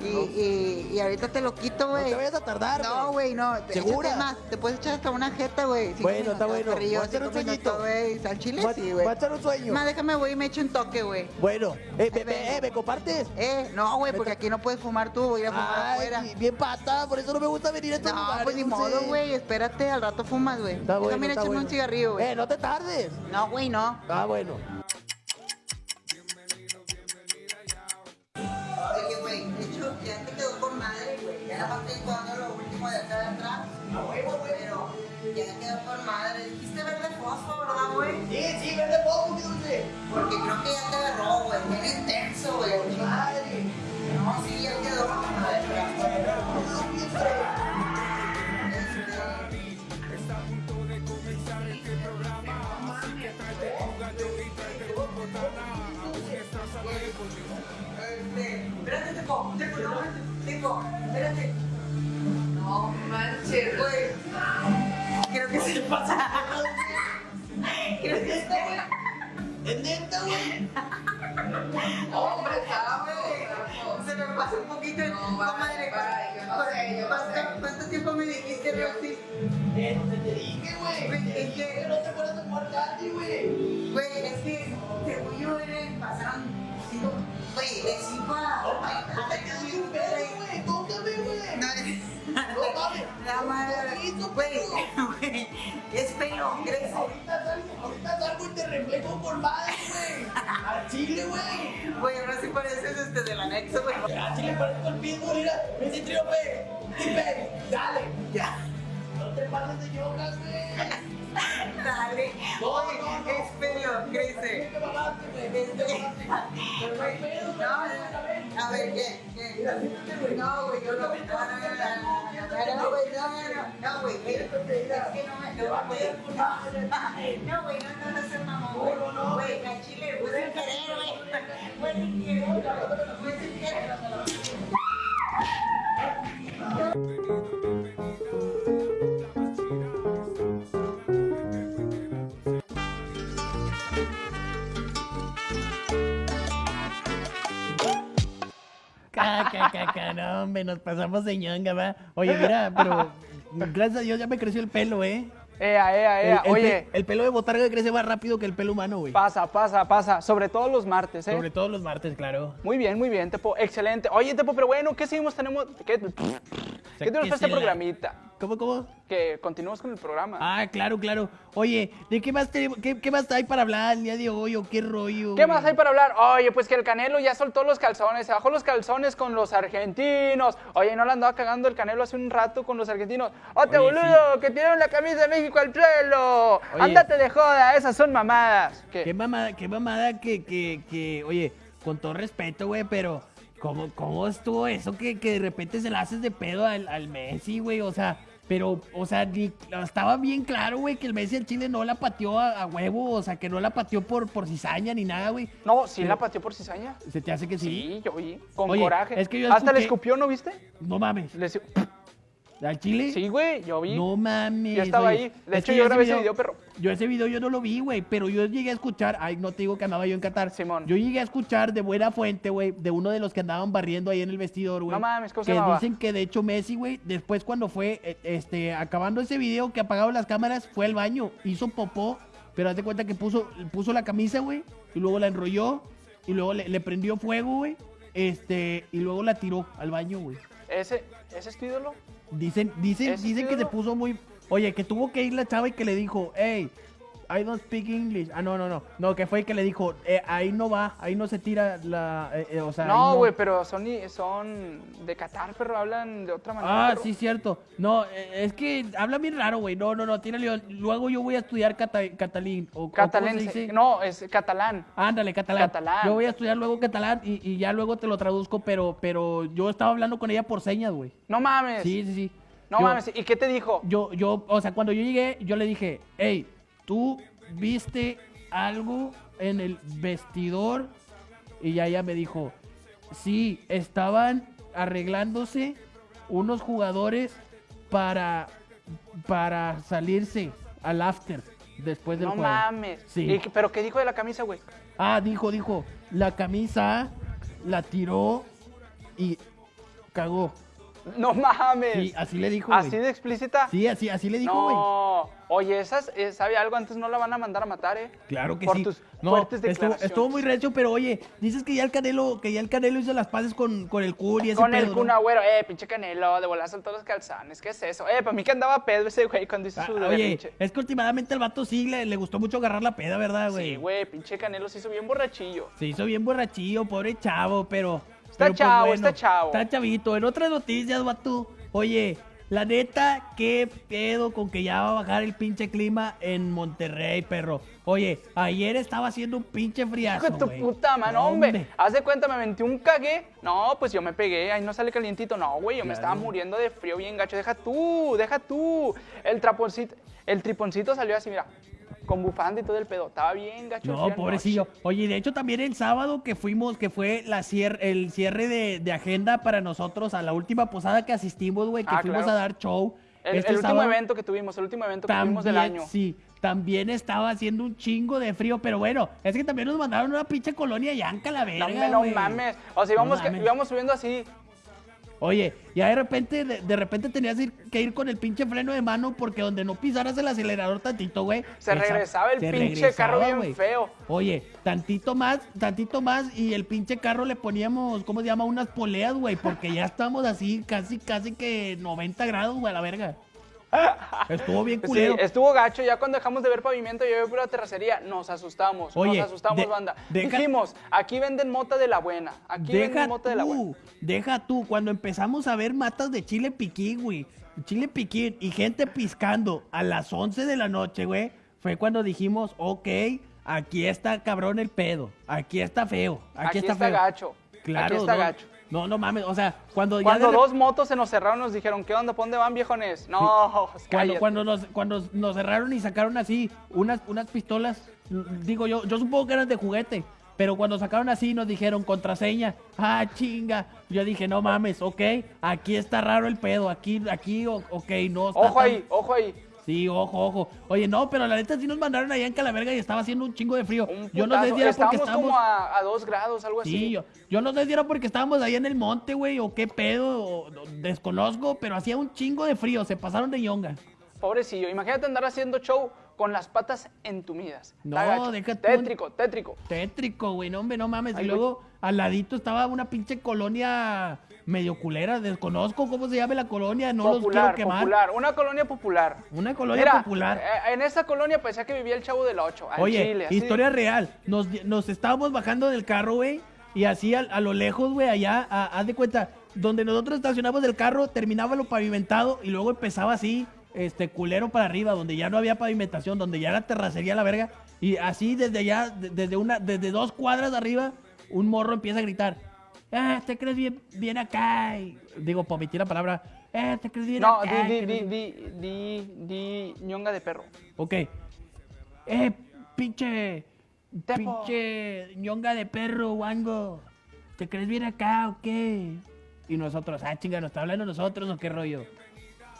Y, y, y ahorita te lo quito, No güey. te vayas a tardar, No, güey, no. te- ¿Segura? más, te puedes echar hasta una jeta, güey. Bueno, está bueno. Voy a cinco un sueñito. Al chile sí, güey. va a echar un sueño. Más, déjame, güey, me echo un toque, güey. Bueno, eh, me, eh, ¿me compartes? Eh, no, güey, porque aquí no puedes fumar tú, voy a ir a fumar afuera. Ay, bien pata, por eso no me gusta venir a estos No, lugares, pues ni modo, güey, espérate, al rato fumas, güey. Está bueno, está echarme bueno. un cigarrillo, güey. Eh, no te tardes. No, güey, no. Ah, bueno. Oye, güey, ya te quedó con madre, güey. Ya nada más estoy jugando lo último de acá de atrás. Pero ya quedó con madre. Dijiste verde fosfo, ¿verdad, güey? Sí, sí, verde mi Dulce. Porque creo que ya te agarró, güey. Bien intenso, güey. Madre. No, sí, no, Tepo, no, Tepo, espérate. No manches. Güey, creo que se pasa. Creo que ¿Es neta, güey? ¿Es neta, güey? Hombre, sabe. se me pasa un poquito el No, no ¿Cuánto, tiempo me dijiste, Roxy? Eh, te te dije, güey. Es que- no te acuerdas de jugar Candy, güey. Güey, es que según yo pasaron cinco. Güey, de cinco a. No, a- no te quedes sin pedo, güey. Tócame, güey. No, No mames. La madre. Güey. Es pelo, crece. Ahorita salgo, ahorita salgo y te reflejo con madre, güey. Al chile, güey. Güey, ahora sí pareces este del anexo, güey. Al chile parezco el pitbull, mira. Me dice triope. Tipe, dale. Ya. No te pases de yogas, güey. Dale. No, Güey, no, no. es pelo, crece. No a ver, ¿qué? ¿Qué? No, güey, yo no. No, no, no, no, no, no, no, güey, no, no, no, no, güey, es que no me, no, güey, no, no, güey, no, no, no seas mamón, güey, güey, a Chile, güey, sin querer, güey, güey, sin querer, güey, sin querer. Ca, ca, ca, ca, no, hombre, nos pasamos de ñanga, va. Oye, mira, pero gracias a Dios ya me creció el pelo, ¿eh? Ea, ea, ea. el Oye, pe- el pelo de botarga crece más rápido que el pelo humano, güey. pasa, pasa, pasa. Sobre todo los martes, ¿eh? Sobre todo los martes, claro. Muy bien, muy bien, Tepo. Excelente. Oye, Tepo, pero bueno, ¿qué seguimos? Tenemos. ¿Qué, ¿qué tenemos para este la- programita? ¿Cómo, cómo? Que continuemos con el programa. Ah, claro, claro. Oye, ¿de qué más, tenemos- qué, qué más hay para hablar el día de hoy o qué rollo? ¿Qué güey? más hay para hablar? Oye, pues que el Canelo ya soltó los calzones, se bajó los calzones con los argentinos. Oye, no la andaba cagando el Canelo hace un rato con los argentinos. ¡Ote, Oye, boludo! ¡Que tiraron la camisa de México al suelo! Oye. ¡Ándate de joda! Esas son mamadas. ¿Qué? Qué mamada, qué mamada que, que, que, oye, con todo respeto, güey, pero ¿cómo, cómo estuvo eso que, que de repente se la haces de pedo al, al Messi, güey? O sea, pero, o sea, ni- estaba bien claro, güey, que el Messi al Chile no la pateó a, a huevo, o sea, que no la pateó por, por cizaña ni nada, güey. No, sí Pero- la pateó por cizaña. ¿Se te hace que sí? Sí, yo vi. Con Oye, coraje. es que yo Hasta le escuché- escupió, ¿no viste? No mames. Le ¿Al Chile? Sí, güey, yo vi. No mames. Yo estaba oye. ahí. De Es hecho, yo grabé ese video, perro. Yo ese video yo no lo vi, güey, pero yo llegué a escuchar, ay, no te digo que andaba yo en Qatar. Simón. Yo llegué a escuchar de buena fuente, güey, de uno de los que andaban barriendo ahí en el vestidor, güey. No mames, ¿cómo se Que dicen que de hecho Messi, güey, después cuando fue, eh, este, acabando ese video que apagaron las cámaras, fue al baño, hizo popó, pero haz de cuenta que puso, puso la camisa, güey, y luego la enrolló, y luego le, le prendió fuego, güey, este, y luego la tiró al baño, güey. ¿Ese, ¿Ese es tu ídolo? Dicen, dicen, ¿Ese dicen que se puso muy. Oye, que tuvo que ir la chava y que le dijo, hey, I don't speak English. Ah, no, no, no. No, que fue que le dijo, eh, ahí no va, ahí no se tira la. eh, eh, o sea, No, güey, pero son, son de Qatar, pero hablan de otra manera. Ah, pero- sí, cierto. No, eh, es que habla bien raro, güey. No, no, no, tírale. Luego yo voy a estudiar cata- catalín. O, o ¿cómo se Catalense. dice? No, es catalán. Ándale, catalán. Catalán. Yo voy a estudiar luego catalán y, y ya luego te lo traduzco, pero, pero yo estaba hablando con ella por señas, güey. No mames. Sí, sí, sí. No Yo- mames. ¿Y qué te dijo? yo, yo, o sea, cuando yo llegué, yo le dije, hey, ¿tú viste algo en el vestidor? Y ya ella me dijo, sí, estaban arreglándose unos jugadores para, para salirse al after después del No juego. mames. Sí. ¿Y qué- ¿Pero qué dijo de la camisa, güey? Ah, dijo, dijo, la camisa la tiró y cagó. No mames. Sí, así le dijo. ¿Así de explícita? Sí, así, así le dijo, güey. No. Oye, esas, eh, ¿sabe algo? Antes no la van a mandar a matar, ¿eh? Claro que Por sí. tus no, fuertes estuvo, estuvo muy recio, pero oye, dices que ya el Canelo, que ya el Canelo hizo las paces con, con el Kun y ese Con pedo, el. Kun Agüero, eh, pinche Canelo, de volar todos los calzones, ¿qué es eso? Eh, para mí que andaba pedo ese güey cuando hizo Ah, su oye, berrinche. es que últimamente el vato sí le, le gustó mucho agarrar la peda, ¿verdad, güey? Sí, güey, pinche Canelo se hizo bien borrachillo. Se hizo bien borrachillo, pobre chavo, pero... Está pero, pues, chavo, está chavo. Está chavito. En otras noticias, vato, oye, la neta, qué pedo con que ya va a bajar el pinche clima en Monterrey, perro. Oye, ayer estaba haciendo un pinche friazo, Hijo de tu puta mano, No, hombre. Haz de cuenta, me aventé un cague. No, pues yo me pegué, ahí no sale calientito. No, güey, yo me estaba muriendo de frío bien gacho. Deja tú, deja tú. El traponcito, el triponcito salió así, mira. Con bufanda y todo el pedo. Estaba bien gacho. No, pobrecillo. Oye, de hecho también el sábado que fuimos, que fue la cier- el cierre de, de agenda para nosotros a la última posada que asistimos, güey, que Ah, fuimos claro. a dar show. El, Este el último sábado evento que tuvimos, el último evento que tuvimos del año. sí, también estaba haciendo un chingo de frío, pero bueno, es que también nos mandaron una pinche colonia yanca la verga, No, mames. O sea, íbamos, No que- íbamos subiendo así. Oye, ya de repente, de, de repente tenías ir- que ir con el pinche freno de mano porque donde no pisaras el acelerador tantito, güey. Se esa- regresaba el se pinche carro bien feo. Oye, tantito más, tantito más y el pinche carro le poníamos, ¿cómo se llama? Unas poleas, güey, porque ya estamos así casi, casi que 90 grados, güey, a la verga. Estuvo bien Sí, culero. estuvo gacho. Ya cuando dejamos de ver pavimento y ver pura terracería, nos asustamos. Oye, nos asustamos, de- banda. deja- Dijimos, aquí venden mota de la buena. Aquí venden mota de la buena. deja tú, cuando empezamos a ver matas de chile piquín, güey, chile piquín y gente piscando a las 11 de la noche, güey, fue cuando dijimos, ok, aquí está cabrón el pedo, aquí está feo, aquí, Aquí está, está feo. gacho, Claro, aquí está no, gacho. No, no mames, o sea, cuando ya Cuando de rep- dos motos se nos cerraron, nos dijeron, ¿qué onda? ¿Por dónde van, viejones? No, Cuando, cuando, nos, cuando nos cerraron y sacaron así unas, unas pistolas, digo yo, yo supongo que eran de juguete, pero cuando sacaron así nos dijeron contraseña, ah, chinga. Yo dije, no mames, ok, aquí está raro el pedo, aquí, aquí, ok, no. está Ojo tan- ahí, ojo ahí. Sí, ojo, ojo. Oye, no, pero la neta sí nos mandaron allá en Calaverga y estaba haciendo un chingo de frío. Yo no sé si era porque Estábamos como a, a dos grados, algo así. Sí, yo, yo no sé si era porque estábamos ahí en el monte, güey, o qué pedo, o- desconozco, pero hacía un chingo de frío, se pasaron de yonga. Pobrecillo, imagínate andar haciendo show con las patas entumidas. No, tú- Tétrico, tétrico. Tétrico, güey, no, hombre, no mames. Ay, y luego al ladito estaba una pinche colonia medio culera, desconozco cómo se llama la colonia, no los quiero quemar. popular. Una colonia popular. Una colonia Mira, popular. eh, en esa colonia parecía que vivía el chavo del 8. Oye, Chile, así. historia real. Nos, nos estábamos bajando del carro, güey, y así a, a lo lejos, güey, allá, a- haz de cuenta, donde nosotros estacionamos el carro, terminaba lo pavimentado y luego empezaba así, este, culero para arriba, donde ya no había pavimentación, donde ya era terracería la verga, y así desde allá, de- desde una, desde dos cuadras de arriba, un morro empieza a gritar, eh, te crees bien, bien acá, Y digo, por omitir la palabra, eh, te crees bien No, acá. di, que di, no di, sé". di, di, di, ñonga de perro. Ok. Eh, pinche. Tepo. Pinche ñonga de perro, wango. ¿Te crees bien acá o qué? Y nosotros, ah, chinga, ¿nos está hablando nosotros o qué rollo?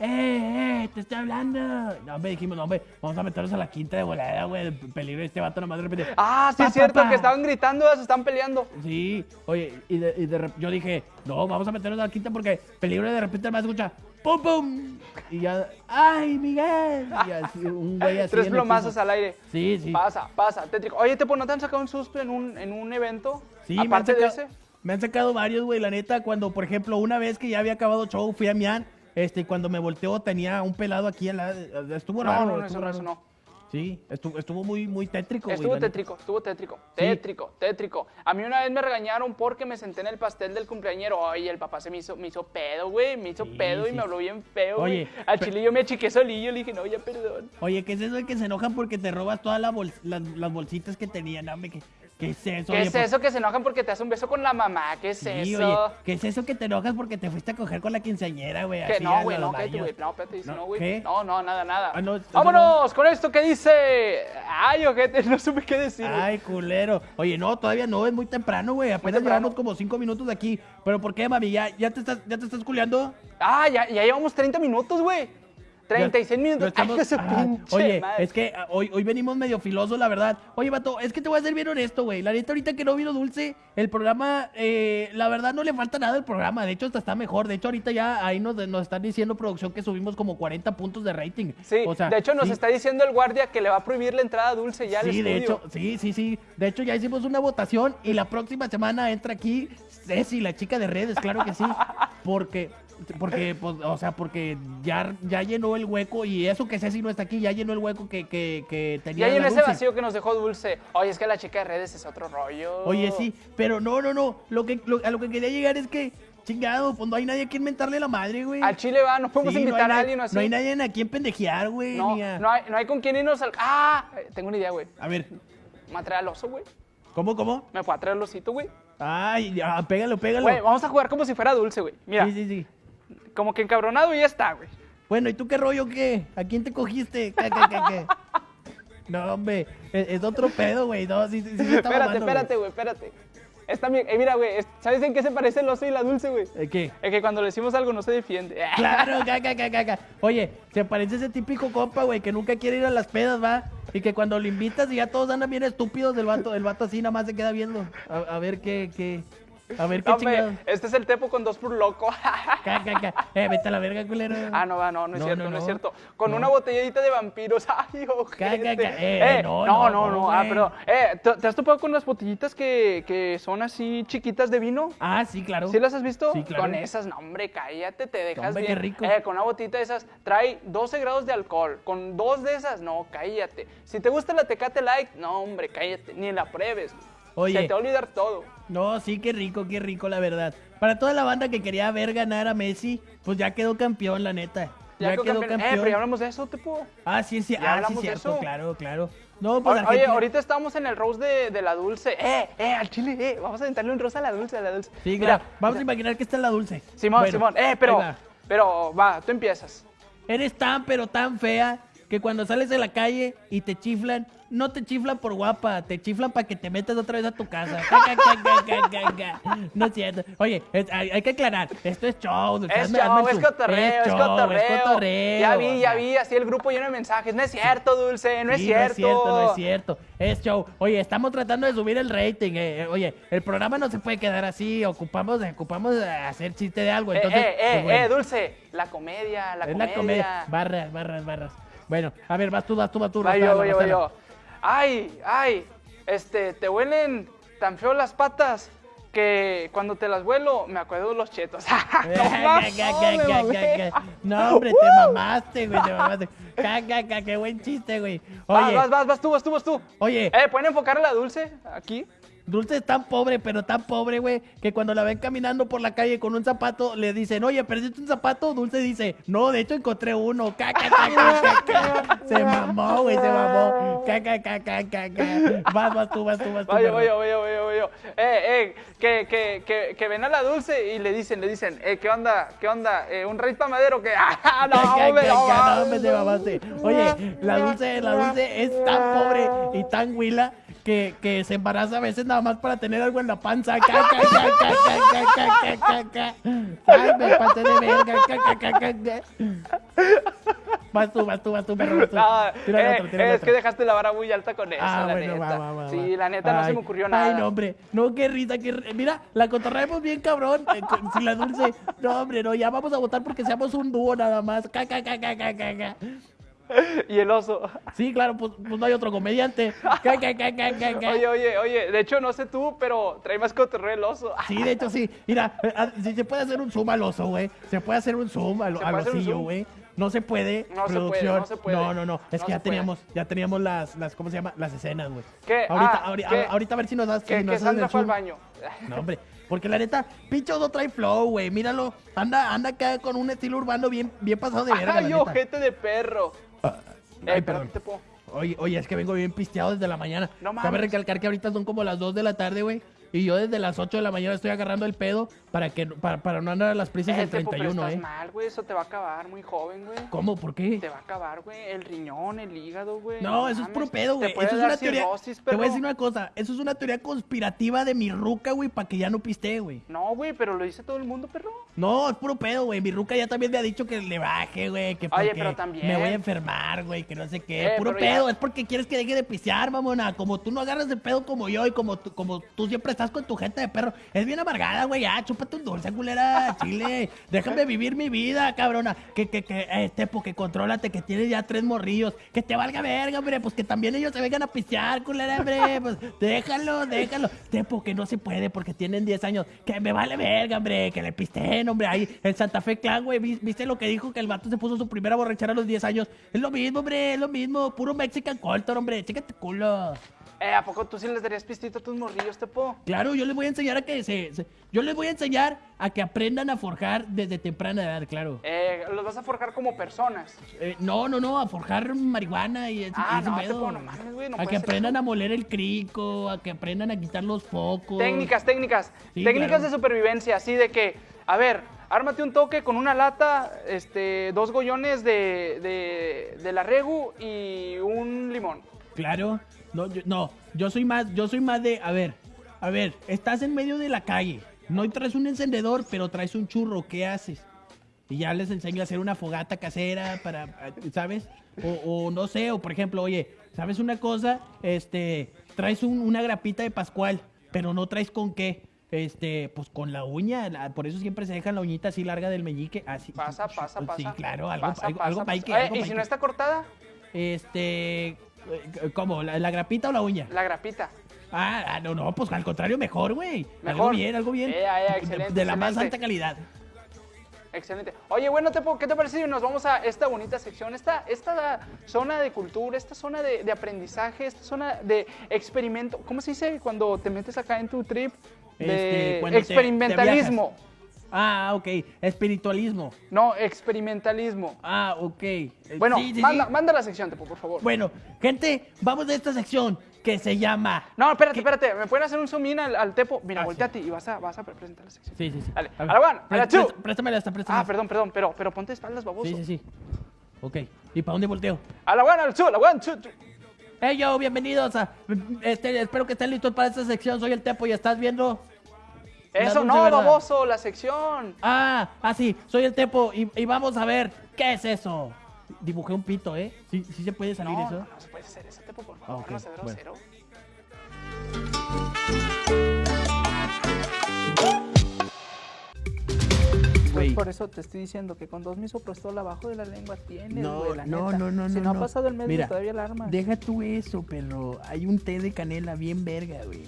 Eh, eh, te estoy hablando. No, hombre, dijimos, no, hombre, vamos a meternos a la quinta de volada, güey. El peligro este vato nomás de repente. Ah, sí es cierto, pa, pa. que estaban gritando, se están peleando. Sí, oye, y de, y de yo dije, no, vamos a meternos a la quinta porque peligro y de repente me escucha, ¡pum, pum! Y ya, ¡ay, Miguel! Y así, un güey así. Tres plomazos al aire. Sí, sí. Pasa, pasa, tétrico. Oye, ¿te, ¿no te han sacado un susto en un, en un evento? Sí, me han, Aparte de sacado, ese. me han sacado varios, güey, la neta, cuando, por ejemplo, una vez que ya había acabado show, fui a Mian, este, y cuando me volteó tenía un pelado aquí al lado, estuvo No, raro, no, no, estuvo eso no, raro. eso no. Sí, estuvo, estuvo muy, muy tétrico. Estuvo la tétrico, estuvo tétrico, tétrico, tétrico. A mí una vez me regañaron porque me senté en el pastel del cumpleañero. Oye, el papá se me hizo, me hizo pedo, güey, me hizo Sí, pedo y me habló bien feo, Oye, güey. Al chile yo me achiqué solillo, le dije, no, ya perdón. Oye, ¿qué es eso de que se enojan porque te robas todas la bol- las, las bolsitas que tenían? Hombre, ¿qué, qué es eso? ¿Qué Oye, es eso que se enojan porque te hace un beso con la mamá? ¿Qué es sí, eso? oye, ¿qué es eso que te enojas porque te fuiste a coger con la quinceañera, güey? Que no, güey, no, cállate, baños? güey. No, espérate, No, güey. No, no, nada, nada. Ah, no, Vámonos con esto que dice. Ay, ojete, no supe qué decir. Ay, culero. Oye, no, todavía no, es muy temprano, güey. Apenas temprano. llevamos como cinco minutos de aquí. ¿Pero por qué, mami? ¿Ya, ya, te, estás, ya te estás culeando? Ah, ya, ya llevamos 30 minutos, güey. 36 Ya- minutos. estamos- Ay, Ah, pinche Oye, madre. es que ah, hoy, hoy venimos medio filosos, la verdad. Oye, vato, es que te voy a ser bien honesto, güey. La neta, ahorita que no vino Dulce, el programa, eh, la verdad no le falta nada al programa. De hecho, hasta está mejor. De hecho, ahorita ya ahí nos, nos están diciendo producción que subimos como 40 puntos de rating. Sí, O sea, de hecho nos sí. está diciendo el guardia que le va a prohibir la entrada dulce ya al Sí, de estudio. hecho, sí, sí, sí. De hecho, ya hicimos una votación y la próxima semana entra aquí Ceci, la chica de redes, claro que sí. Porque, porque, pues, o sea, porque ya, ya llenó el hueco y eso que Ceci no está aquí, ya llenó el hueco que, que, que tenía. Y ahí en la ese vacío que nos dejó dulce. Oye, es que la chica de redes es otro rollo. Oye, sí, pero no, no, no. Lo que, lo- a lo que quería llegar es que, chingado, pues no hay nadie a quien mentarle la madre, güey. Al Chile va, no podemos Sí, invitar a alguien así. No hay nadie a quien pendejear, güey. No, a- no hay, no hay con quién irnos al. ¡Ah! Tengo una idea, güey. A ver, Me va a traer al oso, güey. ¿cómo, cómo? Me fue a traer el osito, güey. Ay, ya, pégalo, pégalo. Güey, vamos a jugar como si fuera dulce, güey. Mira, Sí, sí, sí. Como que encabronado y ya está, güey. Bueno, ¿y tú qué rollo qué? ¿A quién te cogiste? ¿Qué, qué, qué, qué? No, hombre, es, es otro pedo, güey. No, sí, sí, sí está espérate, mamando, espérate, güey, espérate. Está bien, eh, mira, güey, es- ¿sabes en qué se parece el oso y la dulce, güey? ¿Eh, ¿Qué? Es que cuando le decimos algo no se defiende. Claro, caca, caca, caca. Oye, se parece ese típico compa, güey, que nunca quiere ir a las pedas, va. Y que cuando lo invitas y ya todos andan bien estúpidos, el vato, el vato así nada más se queda viendo. A, a ver qué, qué. A ver qué hombre, este es el tepo con dos por loco. Caca, caca. Eh, vete a la verga, culero. Ah, no, va, no, no es No, cierto, no, no, es cierto. Con una botellita de vampiros. Ay, ojete. Ca, ca, ca. Eh, no, no, no, Ah, pero, eh, ¿te, has topado con las botellitas que, que son así chiquitas de vino? Ah, sí, claro. ¿Sí las has visto? Sí, claro. Con esas, no, hombre, cállate, te dejas Hombre, bien. qué rico. Eh, con una botita de esas, trae 12 grados de alcohol. Con dos de esas, no, cállate. Si te gusta la Tecate Light, no, hombre, cállate, ni la pruebes. Oye. Se te va a olvidar todo. No, sí, qué rico, qué rico, la verdad. Para toda la banda que quería ver ganar a Messi, pues ya quedó campeón, la neta. Ya, quedó quedó campeón. campeón. Eh, pero ya hablamos de eso, puedo. Ah, sí, sí, ah, sí, cierto, claro, claro. No, pues Oye, Argentina- ahorita estamos en el rose de, de la dulce. Eh, eh, al chile, eh, vamos a aventarle un rosa a la dulce, a la dulce. Sí, Mira, claro. Vamos a imaginar que está la dulce. Simón, Bueno, Simón. Eh, pero, va. pero, va, tú empiezas. Eres tan, pero tan fea que cuando sales de la calle y te chiflan, no te chiflan por guapa, te chiflan para que te metas otra vez a tu casa. No es cierto. Oye, es- hay, hay que aclarar, esto es show. dulce, Es hazme- show, hazme es su- cotorreo, es show, cotorreo. es cotorreo. Ya vi, ya vi, así el grupo lleno de mensajes. No es cierto, Dulce, no es cierto. No es cierto, no es cierto. Es show. Oye, estamos tratando de subir el rating. eh, eh, Oye, el programa no se puede quedar así. Ocupamos, ocupamos hacer chiste de algo. Eh, Entonces, eh, pues, eh, bueno. eh, Dulce, la comedia, la es comedia. la comedia. Barras, barras, barras. Bueno, a ver, vas tú, vas tú, vas tú. Va yo, yo, yo. Ay, ay, este, te huelen tan feo las patas que cuando te las vuelo me acuerdo de los chetos. no, hombre, te mamaste, güey, te mamaste. Ga, qué buen chiste, güey. Vas, Oye, vas, vas, vas tú, vas tú, vas tú. oye, Eh, ¿pueden enfocar a la Dulce aquí? Dulce es tan pobre, pero tan pobre, güey, que cuando la ven caminando por la calle con un zapato, le dicen, oye, ¿perdiste un zapato? Dulce dice, no, de hecho encontré uno. Ca, ca, ca, ca, ca, ca. Se mamó, güey, se mamó. Ca, ca, ca, ca, ca, ca. Vas, vas tú, vas tú, vas tú. Vaya, perro. vaya, vaya, vaya, vaya. Eh, eh, que, que, que, que ven a la Dulce y le dicen, le dicen, eh, ¿qué onda? ¿Qué onda? Eh, ¿Un rey madero que ¡Ah, no, ca, no, hombre, te mamaste. Oye, la dulce, la dulce es tan pobre y tan huila que, que, se embaraza a veces nada más para tener algo en la panza. Vas tú, vas tú, vas tú, perro. Vas tú. No, tira eh, es que dejaste la vara muy alta con eso, ah, la bueno, neta. Va, va, sí, la neta no se me ocurrió nada. Ay, no, hombre. No, qué risa. Mira, la cotorreamos bien cabrón. Eh, la dulce. No, hombre, no, ya vamos a votar porque seamos un dúo nada más. Y el oso. Sí, claro, pues, pues no hay otro comediante. Oye, oye, oye, de hecho no sé tú, pero trae más cotorreo el oso. Sí, de hecho sí. Mira, si se puede hacer un zoom al oso, güey. Se puede hacer un zoom al, ¿Se al osillo, güey. No se puede. No se puede, producción. no se puede. No, no, no. Es No que ya puede. teníamos, ya teníamos las, las, ¿cómo se llama? Las escenas, güey. ¿Qué? Ahorita, Ah, ahori- ¿qué? ahorita a ver si nos das. si Que, nos que Sandra fue al baño. No, hombre. Porque la neta, pinche oso trae flow, güey. Míralo. Anda, anda acá con un estilo urbano bien, bien pasado de verga, la Ay, neta. ojete de perro. Ay, Eh, perdón. pero, tipo, Oye, oye, es que vengo bien pisteado desde la mañana. No Cabe mames. recalcar que ahorita son como las 2 de la tarde, güey. Y yo desde las 8 de la mañana estoy agarrando el pedo para que para, para no andar a las prisas eh, del tipo, pero 31, estás ¿eh? mal, güey, eso te va a acabar muy joven, güey. ¿Cómo? ¿Por qué? Te va a acabar, güey, el riñón, el hígado, güey. No, eso es puro pedo, güey. Eso es una teoría. cirrosis, Te voy a decir una cosa. Eso es una teoría conspirativa de mi ruca, güey, para que ya no pistee, güey. No, güey, pero lo dice todo el mundo, perro. No, es puro pedo, güey. Mi ruca ya también me ha dicho que le baje, güey. Que Oye, pero también- me voy a enfermar, güey. Que no sé qué. Eh, puro ya- pedo. Es porque quieres que deje de pistear, mamona. Como tú no agarras de pedo como yo y como tú, como tú siempre estás con tu gente de perro. Es bien amargada, güey. Ya, chúpate un dulce, culera. Chile. Déjame vivir mi vida, cabrona. Que, que, que, este, porque contrólate, que tienes ya tres morrillos. Que te valga verga, hombre. Pues que también ellos se vengan a pistear, culera, hombre. Pues déjalo, déjalo. Tepo, que no se puede porque tienen 10 años. Que me vale verga, hombre. Que le hombre. Ahí en Santa Fe Clan, güey. ¿vis- ¿Viste lo que dijo? Que el vato se puso su primera borrachera a los 10 años. Es lo mismo, hombre. Es lo mismo. Puro Mexican Coltor, hombre. Chécate culo. Eh, ¿a poco tú sí les darías pistito a tus morrillos, tepo? Claro, yo les voy a enseñar a que se, se- Yo les voy a enseñar a que aprendan a forjar desde temprana edad, claro. Eh, los vas a forjar como personas. Eh, no, no, no, a forjar marihuana y ese, Ah, ese no. Tepo, no mames, güey, no a que aprendan eso. a moler el crico, a que aprendan a quitar los focos. Técnicas, técnicas. Sí, técnicas claro. de supervivencia, así de que, a ver, ármate un toque con una lata, este, dos gollones de, de, de la regu y un limón. Claro. No, yo, no, yo soy más, yo soy más de, a ver, a ver, estás en medio de la calle, no traes un encendedor, pero traes un churro, ¿qué haces? Y ya les enseño a hacer una fogata casera para, ¿sabes? O, no sé, o por ejemplo, oye, ¿sabes una cosa? Este, traes un- una grapita de Pascual, pero no traes con qué. Este, pues con la uña, la- por eso siempre se dejan la uñita así larga del meñique, así. Pasa, pasa, Sí, pasa. claro, algo, Pasa, algo, pasa, algo pasa. paique, Oye, algo ¿Y si no está cortada? Este, eh, ¿cómo? ¿La, la grapita o la uña? La grapita. Ah, ah, no, no, pues al contrario, mejor, güey. Algo bien, algo bien. Eh, De- excelente, de la más alta calidad. Excelente. Oye, bueno, ¿qué te parece si nos vamos a esta bonita sección, esta, esta zona de cultura, esta zona de, de aprendizaje, esta zona de experimento? ¿Cómo se dice cuando te metes acá en tu trip? Este, De cuando te- te experimentalismo. Ah, ok. Espiritualismo. no, experimentalismo. Ah, ok. Eh, Bueno, sí, sí, sí. manda, manda la sección, Tepo, por favor. Bueno, gente, vamos de esta sección que se llama. No, espérate, espérate. ¿Me pueden hacer un zoom in al, al Tepo? Mira, Ah, volteate y vas a, vas a presentar la sección. Sí, sí, sí. Dale. A la one, a la two. Préstamela esta, préstamela. Ah, perdón, perdón, pero, pero ponte espaldas, baboso. Sí, sí, sí. Ok. ¿Y para dónde volteo? A la one, a la two, a la one, two, two. Hey, yo, bienvenidos a. Este, espero que estén listos para esta sección. Soy el Tepo y estás viendo. Eso no, verdad. baboso, la sección. Ah, ah, sí, soy el Tepo y, y vamos a ver qué es eso. Dibujé un pito, ¿eh? Sí, sí se puede salir No, eso. no, no se puede hacer eso, Tepo, por favor, Ah, ok, no bueno. grosero. Güey. Por eso te estoy diciendo que con dos misoprostol abajo de la lengua tienes, No, güey, la no, neta. no, no, Si no, no, ha no. pasado el mes, Mira, todavía la armas. Deja tú eso, pero hay un té de canela bien verga, güey.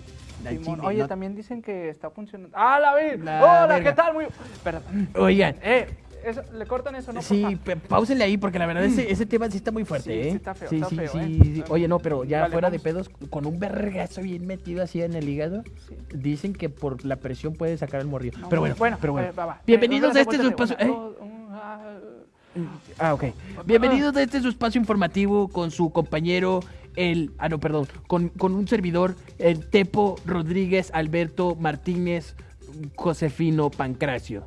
Simón. Oye, no- también dicen que está funcionando. ¡Ah, la vi! La ¡Hola, verga. qué tal! Muy... Perdón. Oigan, Eh, eso, ¿le cortan eso, no? sí, páusenle ahí porque la verdad ese, ese tema sí está muy fuerte, Sí, ¿eh? sí está feo, sí, está sí, feo, sí, ¿eh? sí. Oye, no, pero ya Vale, fuera de pedos, con un vergazo bien metido así en el hígado, dicen que por la presión puede sacar el morrillo. No, pero bueno, bueno, pero bueno. eh, va, va. Bienvenidos Eh, a este su espacio. Ah, ok. Bienvenidos a este su espacio informativo con su compañero, el. Ah, no, perdón. Con, con un servidor, el Tepo Rodríguez Alberto Martínez Josefino Pancracio.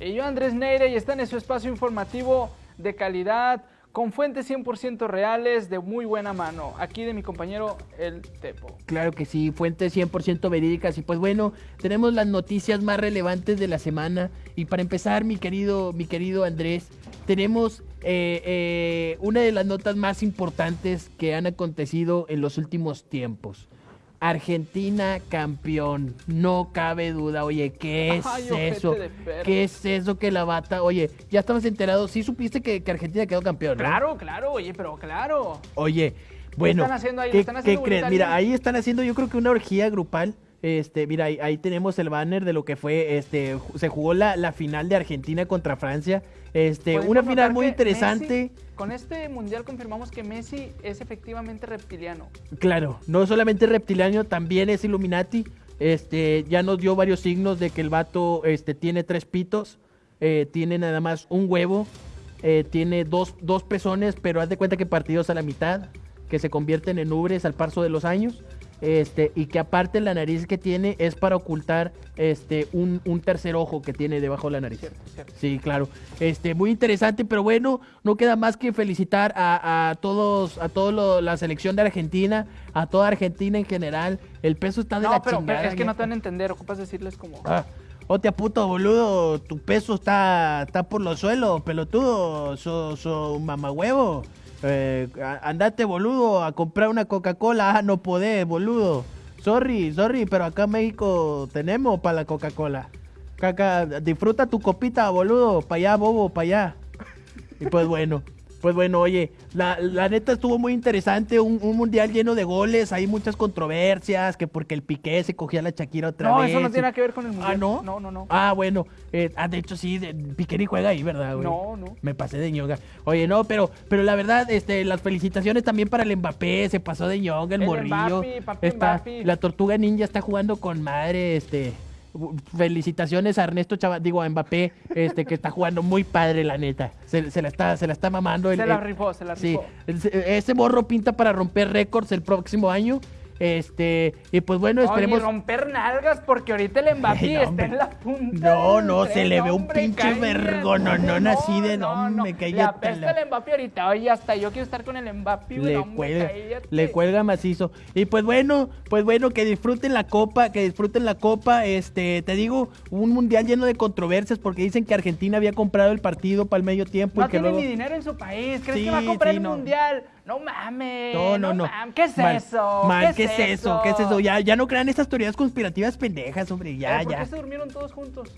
Y yo, Andrés Neire, y están en su espacio informativo de calidad, con fuentes 100% reales, de muy buena mano. Aquí de mi compañero, el Tepo. Claro que sí, fuentes 100% verídicas. Y pues bueno, tenemos las noticias más relevantes de la semana. Y para empezar, mi querido, mi querido Andrés, tenemos eh, eh, una de las notas más importantes que han acontecido en los últimos tiempos. Argentina campeón, no cabe duda. Oye, ¿qué es Ay, eso? ¿Qué es eso que la bata? Oye, ya estabas enterado, sí supiste que, que Argentina quedó campeón, ¿no? Claro, claro, oye, pero claro. Oye, bueno, están haciendo ahí? ¿qué, ¿Le están haciendo qué crees? Mira, ahí están haciendo yo creo que una orgía grupal. Este, mira, ahí, ahí tenemos el banner de lo que fue, este, se jugó la, la final de Argentina contra Francia. Este, una final muy interesante. Messi- con este mundial confirmamos que Messi es efectivamente reptiliano. Claro, no solamente reptiliano, también es Illuminati. Este, ya nos dio varios signos de que el vato este, tiene tres pitos, eh, tiene nada más un huevo, eh, tiene dos, dos pezones, pero haz de cuenta que partidos a la mitad, que se convierten en ubres al paso de los años. Este, y que aparte la nariz que tiene es para ocultar este, un, un tercer ojo que tiene debajo de la nariz. Cierto, cierto. Sí, claro. Este, muy interesante, pero bueno, no queda más que felicitar a, a todos, a toda la selección de Argentina, a toda Argentina en general. El peso está de No, la pero, pero chingada. es que no te van a entender, ocupas decirles como... Ah, Hostia puto, boludo, tu peso está, está por los suelos, pelotudo, so, so mamagüevo. Eh, andate, boludo, a comprar una Coca-Cola, ah, no podés, boludo. Sorry, sorry, pero acá en México tenemos para la Coca-Cola. Caca, disfruta tu copita, boludo, para allá, bobo, para allá. Y pues bueno, pues bueno, oye, la, la neta estuvo muy interesante, un, un mundial lleno de goles, hay muchas controversias, que porque el Piqué se cogía a la Shakira otra No, vez. eso no tiene nada que ver con el mundial. Ah, ¿no? No, no, no. Ah, bueno. eh, ah, de hecho, sí, de- Piqué ni juega ahí, ¿verdad, güey? No, no. Me pasé de ñonga. Oye, no, pero, pero la verdad, este, las felicitaciones también para el Mbappé, se pasó de ñonga el, El morrillo. Mbappé, papi Está, Mbappé. la tortuga ninja está jugando con madre, este. Felicitaciones a Ernesto Chava, digo a Mbappé, este, que está jugando muy padre, la neta. Se, se la está, se la está mamando. el- Se la rifó, se la Sí, rifó. ese- ese morro pinta para romper récords el próximo año. Este, y pues bueno, esperemos. romper nalgas porque ahorita el Mbappé no, está en la punta. No, no, se le ve un hombre, pinche vergononón así de, no, me Le cállate apesta la- el Mbappé ahorita. Oye, hasta yo quiero estar con el Mbappé, le no, hombre, cuelga, cállate. le cuelga macizo. Y pues bueno, pues bueno, que disfruten la copa, que disfruten la copa. Este, te digo, un mundial lleno de controversias porque dicen que Argentina había comprado el partido para el medio tiempo No y que tiene luego. ni dinero en su país. ¿Crees Sí, que va a comprar sí, el no. mundial? No mames. No, no, no. mames. ¿Qué es eso? mal, ¿qué, es eso? ¿Qué es eso? Ya, ya no crean estas teorías conspirativas pendejas, hombre. Ya, Eh, ¿Por ya. qué se durmieron todos juntos?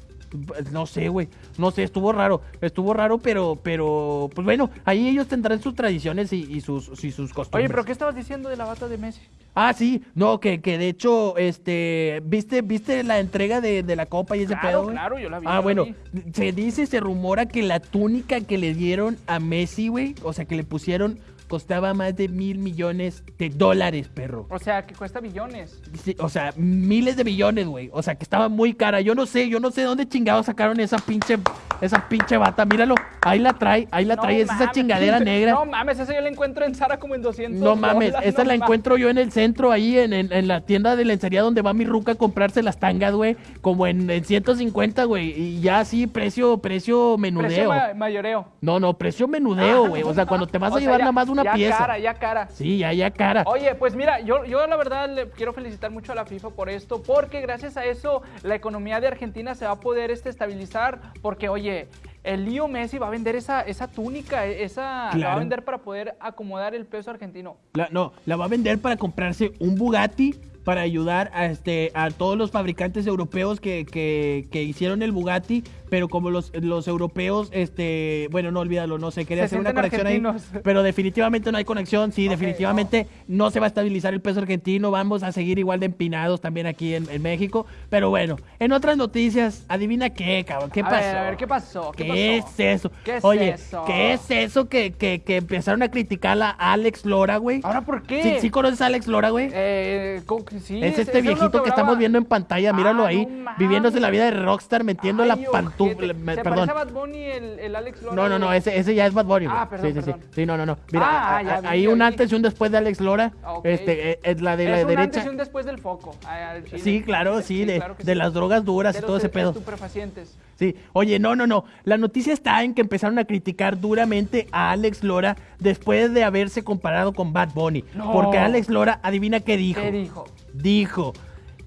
Pues, No sé, güey. No sé, estuvo raro. Estuvo raro, pero, pero, pues bueno, ahí ellos tendrán sus tradiciones y, y sus, y sus costumbres. Oye, pero ¿qué estabas diciendo de la bata de Messi? Ah, sí, no, que, que de hecho, este, ¿viste, viste la entrega de, de la copa y ese Claro, pedo, güey? claro, yo la vi, Ah, bueno, vi. se dice, se rumora que la túnica que le dieron a Messi, güey, o sea, que le pusieron, costaba más de mil millones de dólares, perro. O sea, que cuesta billones. Sí, O sea, miles de millones, güey. O sea, que estaba muy cara. Yo no sé, yo no sé dónde chingados sacaron esa pinche, esa pinche bata. Míralo, ahí la trae, ahí la No trae. es esa chingadera negra. No mames, esa yo la encuentro en Sara como en 200 No mames, dólares, no la mames. encuentro yo en el centro, ahí en, en- en la tienda de lencería donde va mi ruca a comprarse las tangas, güey. Como en, en 150, güey. Y ya así, precio, precio menudeo. Precio ma- mayoreo. No, no, precio menudeo, güey. O sea, cuando te vas a llevar nada más una ya pieza. cara, ya cara. Sí, ya, ya cara. Oye, pues mira, yo, yo la verdad le quiero felicitar mucho a la FIFA por esto, porque gracias a eso la economía de Argentina se va a poder este, estabilizar, porque oye, el Lío Messi va a vender esa, esa túnica, e- esa la va a vender para poder acomodar el peso argentino. La- no, la va a vender para comprarse un Bugatti para ayudar a, este, a todos los fabricantes europeos que, que- que hicieron el Bugatti, pero como los, los europeos, este, bueno, no olvídalo, no sé, quería Se hacer una conexión ahí, pero definitivamente no hay conexión, sí, definitivamente no. se va a estabilizar el peso argentino, vamos a seguir igual de empinados también aquí en, en México, pero bueno, en otras noticias, adivina qué, cabrón, qué a pasó. Ver, a ver, ¿qué pasó? ¿Qué, ¿Qué pasó? es eso? ¿Qué es Oye, eso? ¿qué es eso que, que, que empezaron a criticar a Alex Lora, güey? ¿Ahora por qué? ¿Sí, sí conoces a Alex Lora, güey? Eh, sí, es este viejito que, estamos viendo en pantalla, míralo Ah, ahí, no viviéndose la vida de rockstar, metiendo Ay, la pantufla, ¿Se perdón. a Bad Bunny el, el Alex Lora? No, no, no, ese, ese ya es Bad Bunny. Ah, perdón, sí, sí, perdón. sí. Sí, no, no, no. Mira, Ah, a- ya a- vi, hay ya un antes y un después de Alex Lora. Ah, ok. Este, es la de la un derecha. antes y un después del foco. ah. Sí, claro, sí, de, claro de sí. las drogas duras De y todo ese pedo. estupefacientes. Sí, oye, no, no, no. La noticia está en que empezaron a criticar duramente a Alex Lora después de haberse comparado con Bad Bunny. No. Porque Alex Lora, adivina qué dijo. ¿Qué dijo? Dijo,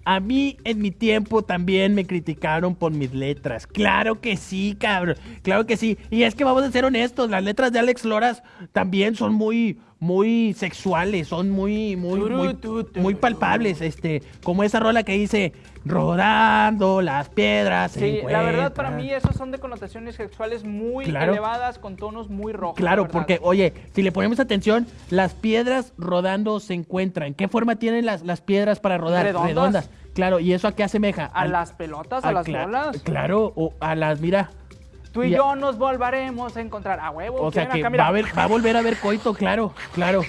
a mí en mi tiempo también me criticaron por mis letras. Claro que sí, cabrón. Claro que sí. Y es que vamos a ser honestos, las letras de Alex Loras también son muy, muy sexuales, son muy, muy, muy, palpables. Este, como esa rola que dice, rodando las piedras. Sí, la verdad para encuentran". mí esos son de connotaciones sexuales muy Claro. elevadas con tonos muy rojos. la Claro, porque, oye, si le ponemos atención, las piedras rodando se encuentran. ¿Qué forma tienen las, las piedras para rodar? Redondas. Claro, ¿y eso a qué asemeja? a Al- las pelotas, a al las bolas. Claro, o a las, mira. Tú y yo nos volveremos a encontrar a huevo. O sea ¿quieren que acá? Va a, va a volver a haber coito, claro, claro.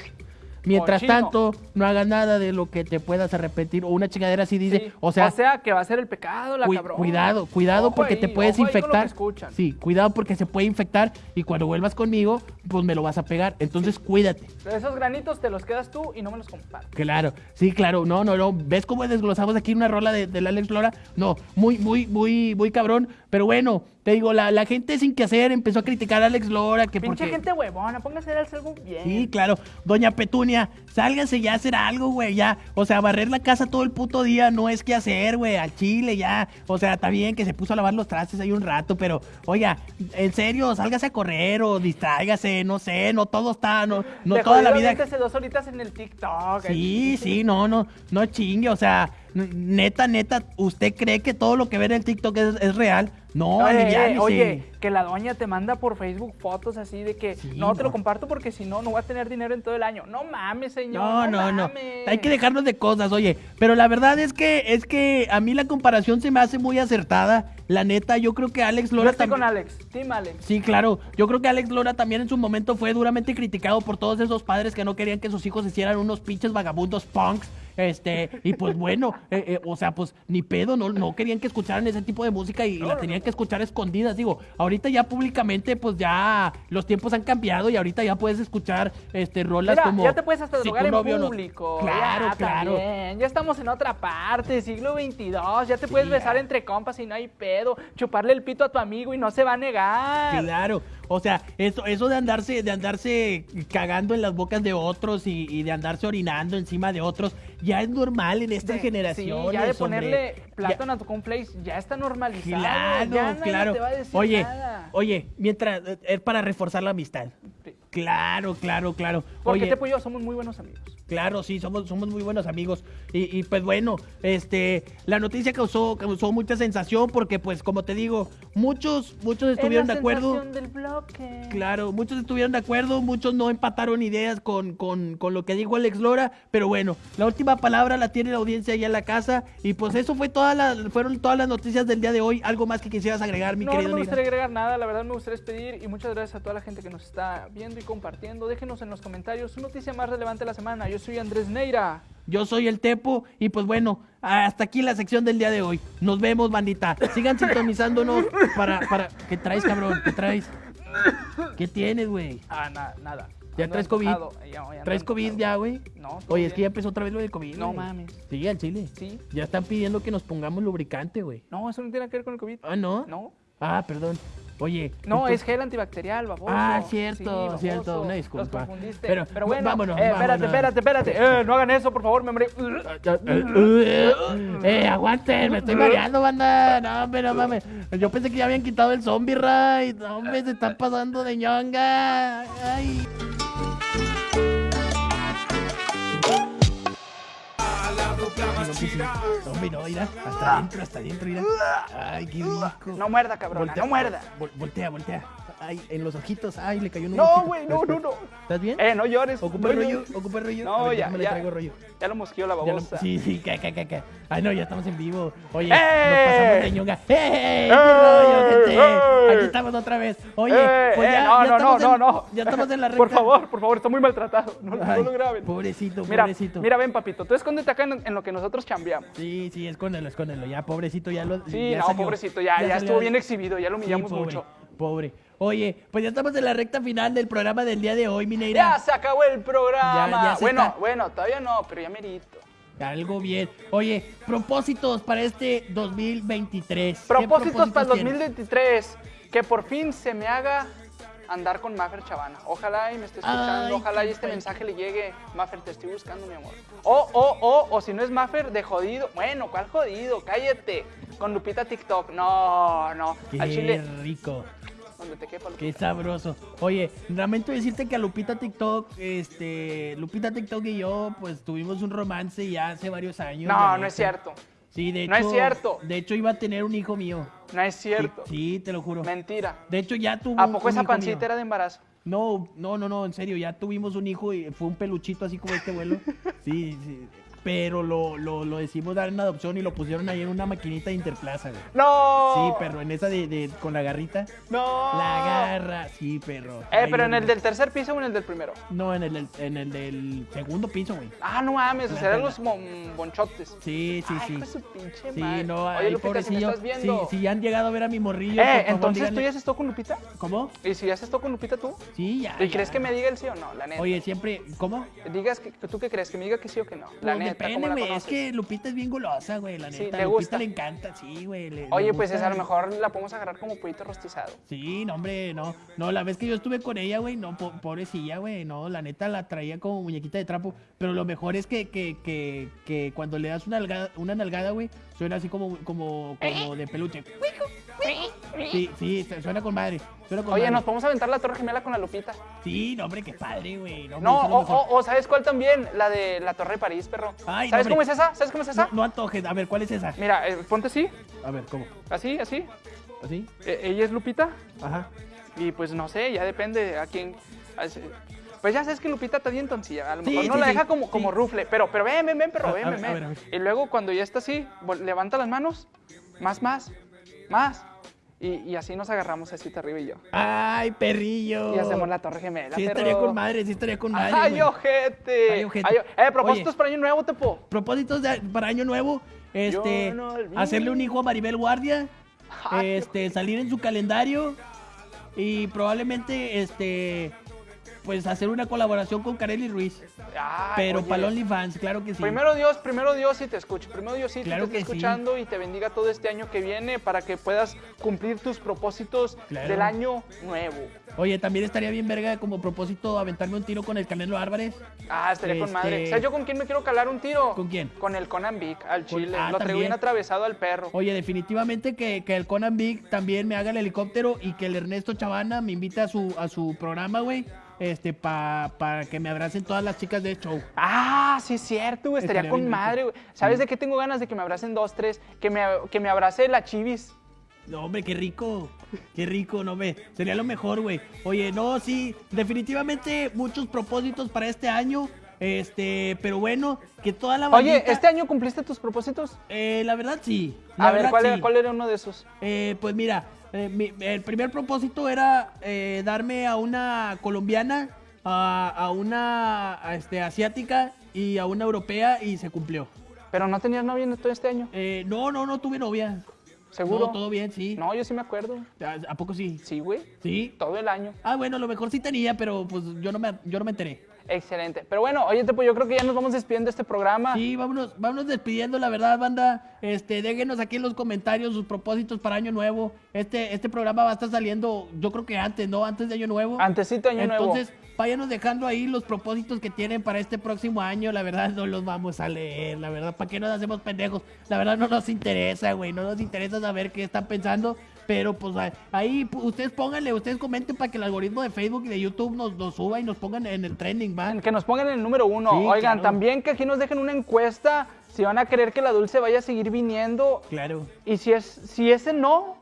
Mientras Cochino. tanto, no hagas nada de lo que te puedas arrepentir. O una chingadera así dice. Sí, O sea, que va a ser el pecado, la Cui- cabrón. cuidado, cuidado Ojo porque te puedes infectar. Sí, cuidado porque se puede infectar y cuando vuelvas conmigo, pues me lo vas a pegar. Entonces cuídate. Esos granitos te los quedas tú y no me los compartes. Claro, sí, claro, no, no, no. ¿Ves cómo desglosamos aquí una rola de, del Alex Lora? No, muy, muy, muy, muy cabrón. Pero bueno, te digo, la, la gente sin que hacer empezó a criticar a Alex Lora. Que Pinche porque... gente huevona, póngase a hacer algo bien. Sí, claro. Doña Petunia, sálganse ya a hacer algo, güey, ya. O sea, barrer la casa todo el puto día no es que hacer, güey, al chile, ya. O sea, está bien que se puso a lavar los trastes ahí un rato, pero, oiga, en serio, sálgase a correr o distráigase, no sé, no todo está, no, no toda la vida. dos horitas en el TikTok. Sí, sí, no, no, no chingue, o sea, neta, neta, ¿usted cree que todo lo que ve en el TikTok es, es real? No, Oye, aliviánese. oye, que la doña te manda por Facebook fotos así de que Sí, no te lo comparto porque si no, no voy a tener dinero en todo el año. No mames, señor. No, no, no. mames. Hay que dejarnos de cosas, oye. Pero la verdad es que es que a mí la comparación se me hace muy acertada. La neta, yo creo que Alex Yo Lora estoy con. Alex, Team Alex. Sí, claro. Yo creo que Alex Lora también en su momento fue duramente criticado por todos esos padres que no querían que sus hijos hicieran unos pinches vagabundos punks. Este, y pues bueno, eh, eh, o sea, pues ni pedo, no, no querían que escucharan ese tipo de música y la tenían que escuchar a escondidas. Digo, ahorita ya públicamente, pues ya los tiempos han cambiado y ahorita ya puedes escuchar este rolas Mira, como. ya te puedes hasta Si drogar en no- público. Claro, ya, claro. también. Ya estamos en otra parte, siglo XXII. Ya te puedes besar ya. entre compas y no hay pedo. Chuparle el pito a tu amigo y no se va a negar. Claro, o sea, eso, eso de andarse, de andarse cagando en las bocas de otros y, y de andarse orinando encima de otros, ya es normal en estas De- generaciones. Sí, ya de hombre. ponerle Ya- plátano a tu cornflakes ya está normalizado. Claro, ya nadie claro. te va a decir Oye, nada. oye, mientras eh, es para reforzar la amistad. Sí. Claro, claro, claro. Porque Oye, Tepo y yo somos muy buenos amigos. Claro, sí, somos, somos muy buenos amigos. Y, y, pues bueno, este, la noticia causó, causó mucha sensación porque pues como te digo, muchos, muchos estuvieron de Es la acuerdo. sensación del bloque. Claro, muchos estuvieron de acuerdo, muchos no empataron ideas con, con, con lo que dijo Alex Lora, pero bueno, la última palabra la tiene la audiencia allá en la casa y pues eso fue toda la, fueron todas las noticias del día de hoy. ¿Algo más que quisieras agregar, mi no, no querido me Neira? gustaría agregar nada, la verdad me gustaría despedir y muchas gracias a toda la gente que nos está viendo y compartiendo. Déjenos en los comentarios su noticia más relevante de la semana. Yo soy Andrés Neira. Yo soy el Tepo y pues bueno, hasta aquí la sección del día de hoy. Nos vemos, bandita. Sigan sintonizándonos para, para... ¿Qué traes, cabrón? ¿Qué traes? ¿Qué tienes, güey? Ah, na- nada. ¿Ya Ando traes COVID? Ya, ya ¿Traes COVID ya, güey? No, Oye, es que ya empezó otra vez lo del COVID. No mames. Sí, al chile. Sí. Ya están pidiendo que nos pongamos lubricante, güey. No, eso no tiene que ver con el COVID. Ah, ¿no? No. Ah, perdón. Oye. No, es gel antibacterial, baboso. Ah, Sí, cierto, baboso. cierto, una disculpa. Pero, Pero, bueno, vámonos, eh, espérate, vámonos. espérate, espérate. Eh, no hagan eso, por favor, me morí. Eh, aguanten, me estoy mareando, banda. No, no mames. Yo pensé que ya habían quitado el zombie ride. No, hombre, se están pasando de ñonga. Ay. No, no, mira. Hasta adentro, hasta adentro, mira. Ay, qué rico. No muerda, cabrona, no muerda. Vol- voltea, voltea. Ay, en los ojitos. Ay, le cayó un No, güey, no, no, no. ¿Estás bien? Eh, no llores. ¿Ocupa no el rollo? llores. ¿Ocupa el rollo? No, ver, ya, déjame le ya. traigo rollo. Ya lo mosqueó la Ya lo- babosa. sí, sí, ca, ca, ca, ca. Ay, no, ya estamos en vivo. Oye, ¡Eh! nos pasamos de ñonga. ¡Eh! ¡Qué ¡Eh! rollo, gente! ¡Eh! Aquí estamos otra vez. Oye, Eh, pues eh, ya, no, ya no, no, en, no, no. Ya estamos en la recta. Por favor, por favor, está muy maltratado. No, lo graben. Pobrecito, Mira, pobrecito. mira, ven, papito. Tú escóndete acá en, en lo que nosotros chambeamos. Sí, sí, escóndelo, escóndelo. Ya, pobrecito, ya lo. Sí, ya no, salió. pobrecito, ya, ya, estuvo bien exhibido, ya lo humillamos mucho. Pobre. Oye, pues ya estamos en la recta final del programa del día de hoy, Ya Mineira. se acabó el programa. Ya- ya bueno, está- bueno, todavía no, pero ya merito. Algo bien. Oye, propósitos para este 2023. ¿Qué Propósitos para el tienes? 2023. Que por fin se me haga andar con Maffer Chavana. Ojalá y me esté escuchando. Ay, ojalá y este mensaje le llegue. Maffer, te estoy buscando, mi amor. O, o, o, o si no es Maffer, de jodido. Bueno, ¿cuál jodido? Cállate. Con Lupita TikTok. No, no. Qué Al chile, rico. Donde te quepa Qué Lupita. sabroso. Oye, lamento decirte que a Lupita TikTok, este, Lupita TikTok y yo, pues tuvimos un romance ya hace varios años. No, no es cierto. Sí, de hecho. No es cierto. De hecho, iba a tener un hijo mío. No es cierto. Sí, sí, te lo juro. Mentira. De hecho, ya tuvo. ¿A poco un esa hijo pancita mío. era de embarazo? No, no, no, no, en serio, ya tuvimos un hijo y fue un peluchito así como este vuelo. Sí, sí. Pero lo, lo, lo decidimos dar en adopción y lo pusieron ahí en una maquinita de Interplaza, güey. ¡No! Sí, perro, en esa de, de- con la garrita. ¡No! La garra, sí, perro. Eh, pero en el del tercer piso o en el del primero. No, en el, del- en el del segundo piso, güey. Ah, no mames, o sea, eran los mon- bonchotes. Sí, sí, Ay, sí. hijo de su pinche Sí, no, Oye, ahí Lupita, si me pobrecillo. estás viendo. Sí, sí, han llegado a ver a mi morrillo. Eh, por favor, entonces tú díganle- ya has estado con Lupita. ¿Cómo? ¿Y si ya has estado con Lupita tú? Sí, ya. ¿Y ya. crees que me diga el sí o no? La neta. Oye, siempre. ¿Cómo? Digas que, tú qué crees, que me diga que sí o que no. La Pues neta, depende, ¿cómo la güey. Es que Lupita es bien golosa, güey, la Sí, neta. Lupita le encanta, sí, güey. le- le Oye, pues es, a lo mejor la podemos agarrar como pollito rostizado. Sí, no, hombre, no. No, la vez que yo estuve con ella, güey, no, po- pobrecilla, güey, no, la neta la traía como muñequita de trapo. Pero lo mejor es que, que, que, que cuando le das una nalgada, una nalgada, güey, suena así como, como, como de peluche. Sí, sí, suena con madre. Suena con Oye, madre. nos podemos aventar la torre gemela con la Lupita. Sí, no, hombre, qué padre, güey. No, o, o- o ¿sabes cuál también? La de la torre de París, perro. Ay, ¿Sabes cómo es esa? ¿Sabes cómo es esa? No, no antojes. A ver, ¿cuál es esa? Mira, eh, ponte así, A ver, ¿cómo? así, así. ¿Así? Eh, ella es Lupita Ajá. y pues no sé, ya depende a quién. Pues ya sabes que Lupita está bien toncilla. A lo Sí, mejor no sí, la deja como, sí. como rufle, pero, pero ven, ven, ven, perro, ven, a ven, ver, a ven. ver, a ver. Y luego cuando ya está así, levanta las manos, más, más, más. Y, y así nos agarramos así arriba y yo. Ay, perrillo. Y hacemos la torre gemela. Sí, perro. estaría con madre, sí estaría con madre. ¡Ay, güey. ojete! Ay, ojete. Ay, eh, propósitos Oye. para año nuevo, Tepo. propósitos de- para año nuevo, este, Yo no olvido. hacerle un hijo a Maribel Guardia, Ay, este, salir en su calendario y probablemente, este, pues hacer una colaboración con Kareli Ruiz. Ay, pero para OnlyFans, claro que sí. Primero Dios, primero Dios y te escucho. Primero Dios sí Claro te esté sí. escuchando y te bendiga todo este año que viene para que puedas cumplir tus propósitos Claro. del año nuevo. Oye, también estaría bien verga como propósito aventarme un tiro con el Canelo Álvarez. Ah, estaría con Este- madre. ¿Sabes yo con quién me quiero calar un tiro? ¿Con quién? Con el Conan Vic, al Con- chile. ah, Lo traigo bien atravesado al perro. Oye, definitivamente que, que el Conan Big también me haga el helicóptero y que el Ernesto Chavana me invite a su, a su programa, güey. Este, para que me abracen todas las chicas de show. Ah, sí es cierto, güey. Estaría, Estaría con madre, güey. ¿Sabes de qué tengo ganas? De que me abracen dos, tres. Que me, que me abrace la chivis. No, hombre, qué rico. Qué rico, no me. Sería lo mejor, güey. Oye, no, sí, definitivamente muchos propósitos para este año. Este, pero bueno, que toda la Oye, bandita- ¿este año cumpliste tus propósitos? Eh, la verdad sí. La A ver, verdad, ¿cuál, sí. era, ¿cuál era uno de esos? Eh, pues mira, eh, mi- el primer propósito era eh, darme a una colombiana, a, a una a, este, asiática y a una europea y se cumplió. Pero no tenías novia en todo este año. Eh, no, no, no tuve novia. ¿Seguro? No, todo bien, sí. No, yo sí me acuerdo. ¿A, a poco sí? Sí, güey. Sí. Todo el año. Ah, bueno, a lo mejor sí tenía, pero pues yo no me, yo no me enteré. Excelente. Pero bueno, oye, pues yo creo que ya nos vamos despidiendo de este programa. Sí, vámonos, vámonos despidiendo, la verdad, banda. Este, déjenos aquí en los comentarios sus propósitos para Año Nuevo. Este, este programa va a estar saliendo, yo creo que antes, ¿no? Antes de Año Nuevo. Antesito de Año Nuevo. Entonces, váyanos dejando ahí los propósitos que tienen para este próximo año. La verdad, no los vamos a leer. La verdad, ¿para qué nos hacemos pendejos? La verdad, no nos interesa, güey. No nos interesa saber qué están pensando. Pero, pues, ahí- ustedes pónganle, ustedes comenten para que el algoritmo de Facebook y de YouTube nos, nos suba y nos pongan en el trending, ¿va? Que nos pongan en el número uno. Sí, Oigan, claro. también que aquí nos dejen una encuesta si van a querer que la dulce vaya a seguir viniendo. Claro. Y si es si ese no,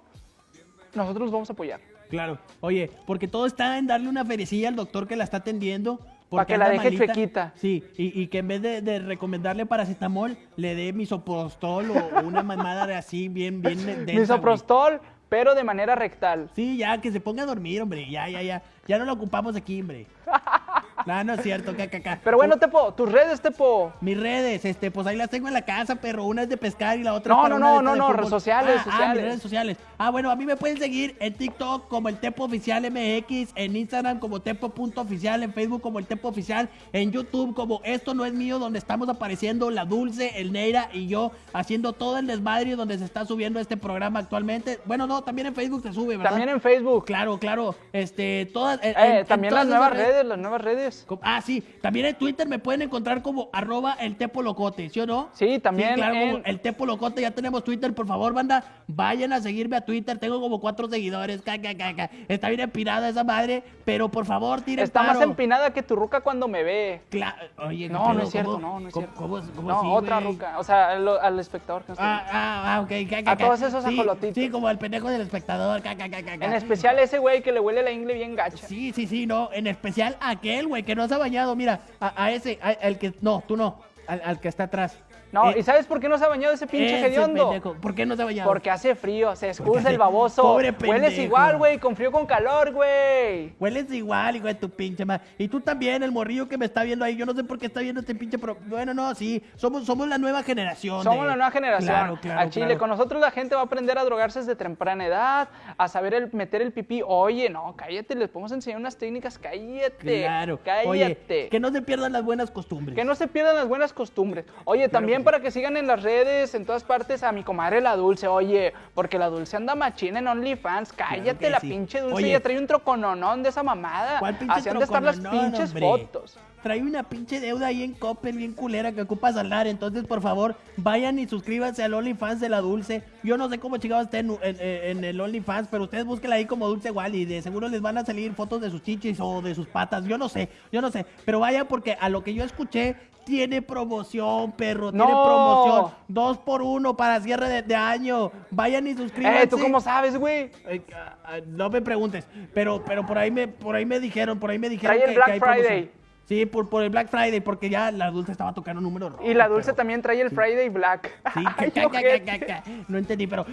nosotros los vamos a apoyar. Claro. Oye, porque todo está en darle una feriecilla al doctor que la está atendiendo. porque que la deje chuequita. Sí, y, y que en vez de, de recomendarle paracetamol, le dé misoprostol o, una mamada de así, bien, bien densa, güey. Misoprostol, pero de manera rectal. Sí, ya, que se ponga a dormir, hombre. Ya, ya, ya. Ya no lo ocupamos aquí, hombre. No, no es cierto, caca. Pero bueno, Tepo, tus redes, Tepo. Mis redes, este, pues ahí las tengo en la casa, pero una es de pescar y la otra No, es para no, no, no, no, redes sociales, ah, Ah, sociales. mis redes sociales. Ah, bueno, a mí me pueden seguir en TikTok como el Tepo Oficial MX, en Instagram como Tepo.oficial, en Facebook como el Tepo Oficial, en YouTube como Esto No Es Mío, donde estamos apareciendo la Dulce, el Neira y yo haciendo todo el desmadre donde se está subiendo este programa actualmente. Bueno, no, también en Facebook se sube, ¿verdad? También en Facebook. Claro, claro. Este, todas. en- Eh, en- también en las todas nuevas esas redes, las nuevas redes. Ah, sí. También en Twitter me pueden encontrar como arroba el Tepo Locote, ¿sí o no? Sí, también claro, como en- el Tepo Locote, ya tenemos Twitter. Por favor, banda, vayan a seguirme a Twitter. Tengo como cuatro seguidores. ca, ca, ca, ca. Está bien empinada esa madre, pero por favor, tiren Está más empinada que tu ruca cuando me ve. Cla- Oye, ¿qué No, pedo? no es cierto, ¿Cómo- no, no es cierto. ¿Cómo, cómo no, otra güey? ruca. O sea, al, al espectador que Ah, ah, ah, ok. ca, ca, A todos esos sí, ajolotitos. Sí, como el pendejo del espectador. ca, ca, ca, ca, ca. En especial ese güey que le huele la ingle bien gacha. Sí, sí, sí, no. En especial aquel, güey, que no se ha bañado. Mira, a, a ese, al que. No, tú no. Al que está atrás. No, Eh, ¿y sabes por qué no se ha bañado ese pinche hediondo? ¿Por qué no se ha bañado? Porque hace frío, se excusa hace- el baboso. Pobre Hueles pendejo. igual, güey, con frío con calor, güey. Hueles igual, hijo de tu pinche madre. Y tú también, el morrillo que me está viendo ahí. Yo no sé por qué está viendo este pinche. Pro... Bueno, no, sí. Somos, somos la nueva generación. Somos de- la nueva generación. Claro, claro. Al Chile, claro. con nosotros la gente va a aprender a drogarse desde temprana edad, a saber el, meter el pipí. Oye, no, cállate, les podemos enseñar unas técnicas, cállate. Claro. Cállate. Oye, que no se pierdan las buenas costumbres. Que no se pierdan las buenas costumbres. Oye, también para que sigan en las redes, en todas partes, a mi comadre la Dulce. Oye, porque la Dulce anda machina en OnlyFans. Cállate, la sí. pinche Dulce Oye. ya trae un trocononón de esa mamada. ¿Cuál pinche Así han de estar las pinches hombre? fotos. Trae una pinche deuda ahí en Coppel bien culera que ocupa saldar. Entonces, por favor, vayan y suscríbanse al OnlyFans de la Dulce. Yo no sé cómo chingados esté en, en- en el OnlyFans, pero ustedes búsquenla ahí como Dulce Wally. De seguro les van a salir fotos de sus chichis o de sus patas. Yo no sé, yo no sé. Pero vayan porque a lo que yo escuché, tiene promoción, perro. Tiene promoción. Dos por uno para cierre de, de año. Vayan y suscríbanse. Eh, ¿tú cómo sabes, güey? Ah, ah, no me preguntes, pero, pero por ahí me, por ahí me dijeron, por ahí me dijeron Trae el que, Black que hay Friday. promoción. Sí, por, por el Black Friday, porque ya la Dulce estaba tocando números rojos. Y la Dulce también trae el. Friday Black. Sí, Ay, ca, ca, ca, no entendí, pero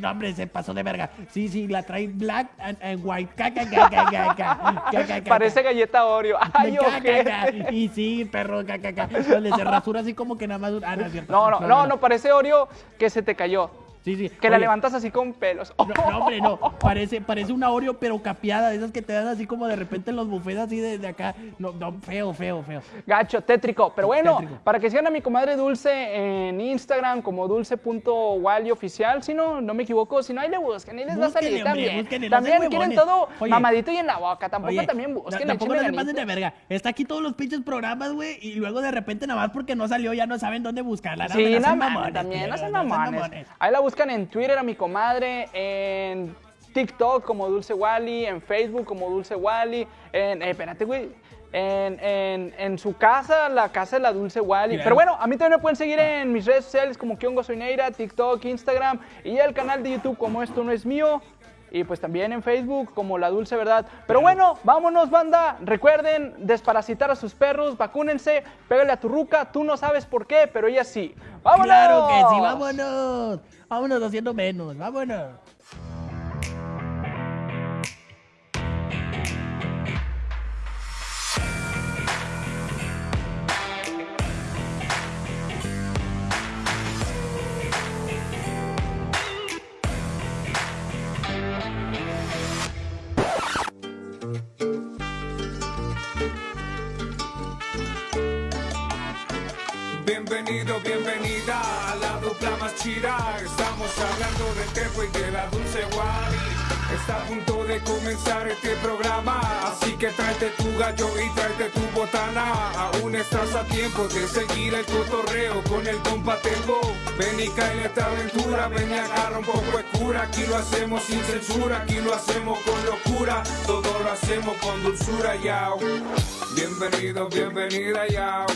no, hombre, se pasó de verga. Sí, sí, la trae Black and, and White. Parece galleta Oreo. Ay, Y sí, perro, caca, Le se rasura así como que nada más. Ah, no, es cierto. No, no, no, no, parece Oreo que se te cayó. Sí, sí. Que la levantas así con pelos. No, no, hombre, no. Parece, parece una Oreo, pero capeada, de esas que te dan así como de repente en los buffets así de, de acá. No, no, feo, feo, feo. Gacho, tétrico. Pero bueno, Tétrico. para que sigan a mi comadre Dulce en Instagram como dulce.wally oficial, si no, no me equivoco, si no, ahí le busquen, ahí les va a salir hombre, también. búsquenle, no también sean quieren todo Oye. mamadito y en la boca, tampoco Oye, también no, busquen, tampoco no se pasen de verga. Está aquí todos los pinches programas, güey, y luego de repente nada más porque no salió ya no saben dónde buscarla. No, Sí, no no mames, mamones, también, no no mamones. Ahí la buscan en Twitter a mi comadre, en TikTok como Dulce Wally, en Facebook como Dulce Wally, en, eh, espérate, güey, en, en- en su casa, la casa de la Dulce Wally. Pero bueno, a mí también me pueden seguir en mis redes sociales como Kiongo Soineira, TikTok, Instagram y el canal de YouTube como Esto No Es Mío. Y pues también en Facebook como La Dulce Verdad. Pero bueno, vámonos, banda. Recuerden desparasitar a sus perros, vacúnense, pégale a tu ruca. Tú no sabes por qué, pero ella sí. ¡Vámonos! Claro que sí, vámonos. Vámonos haciendo menos, vámonos. Bienvenida a la dupla más. Estamos hablando del tejo y de la dulce Wally. Está a punto de comenzar este programa. Así que tráete tu gallo y tráete tu botana. Aún estás a tiempo de seguir el cotorreo con el compa Tengo. Ven y cae en esta aventura. Ven y agarra un poco de cura. Aquí lo hacemos sin censura. Aquí lo hacemos con locura. Todo lo hacemos con dulzura, yao. Bienvenido, bienvenida, yao.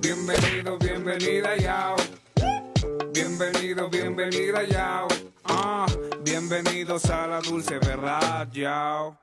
Bienvenido, bienvenida, yao. Bienvenido, bienvenida, yao. Ah, bienvenidos a la dulce verdad, yao.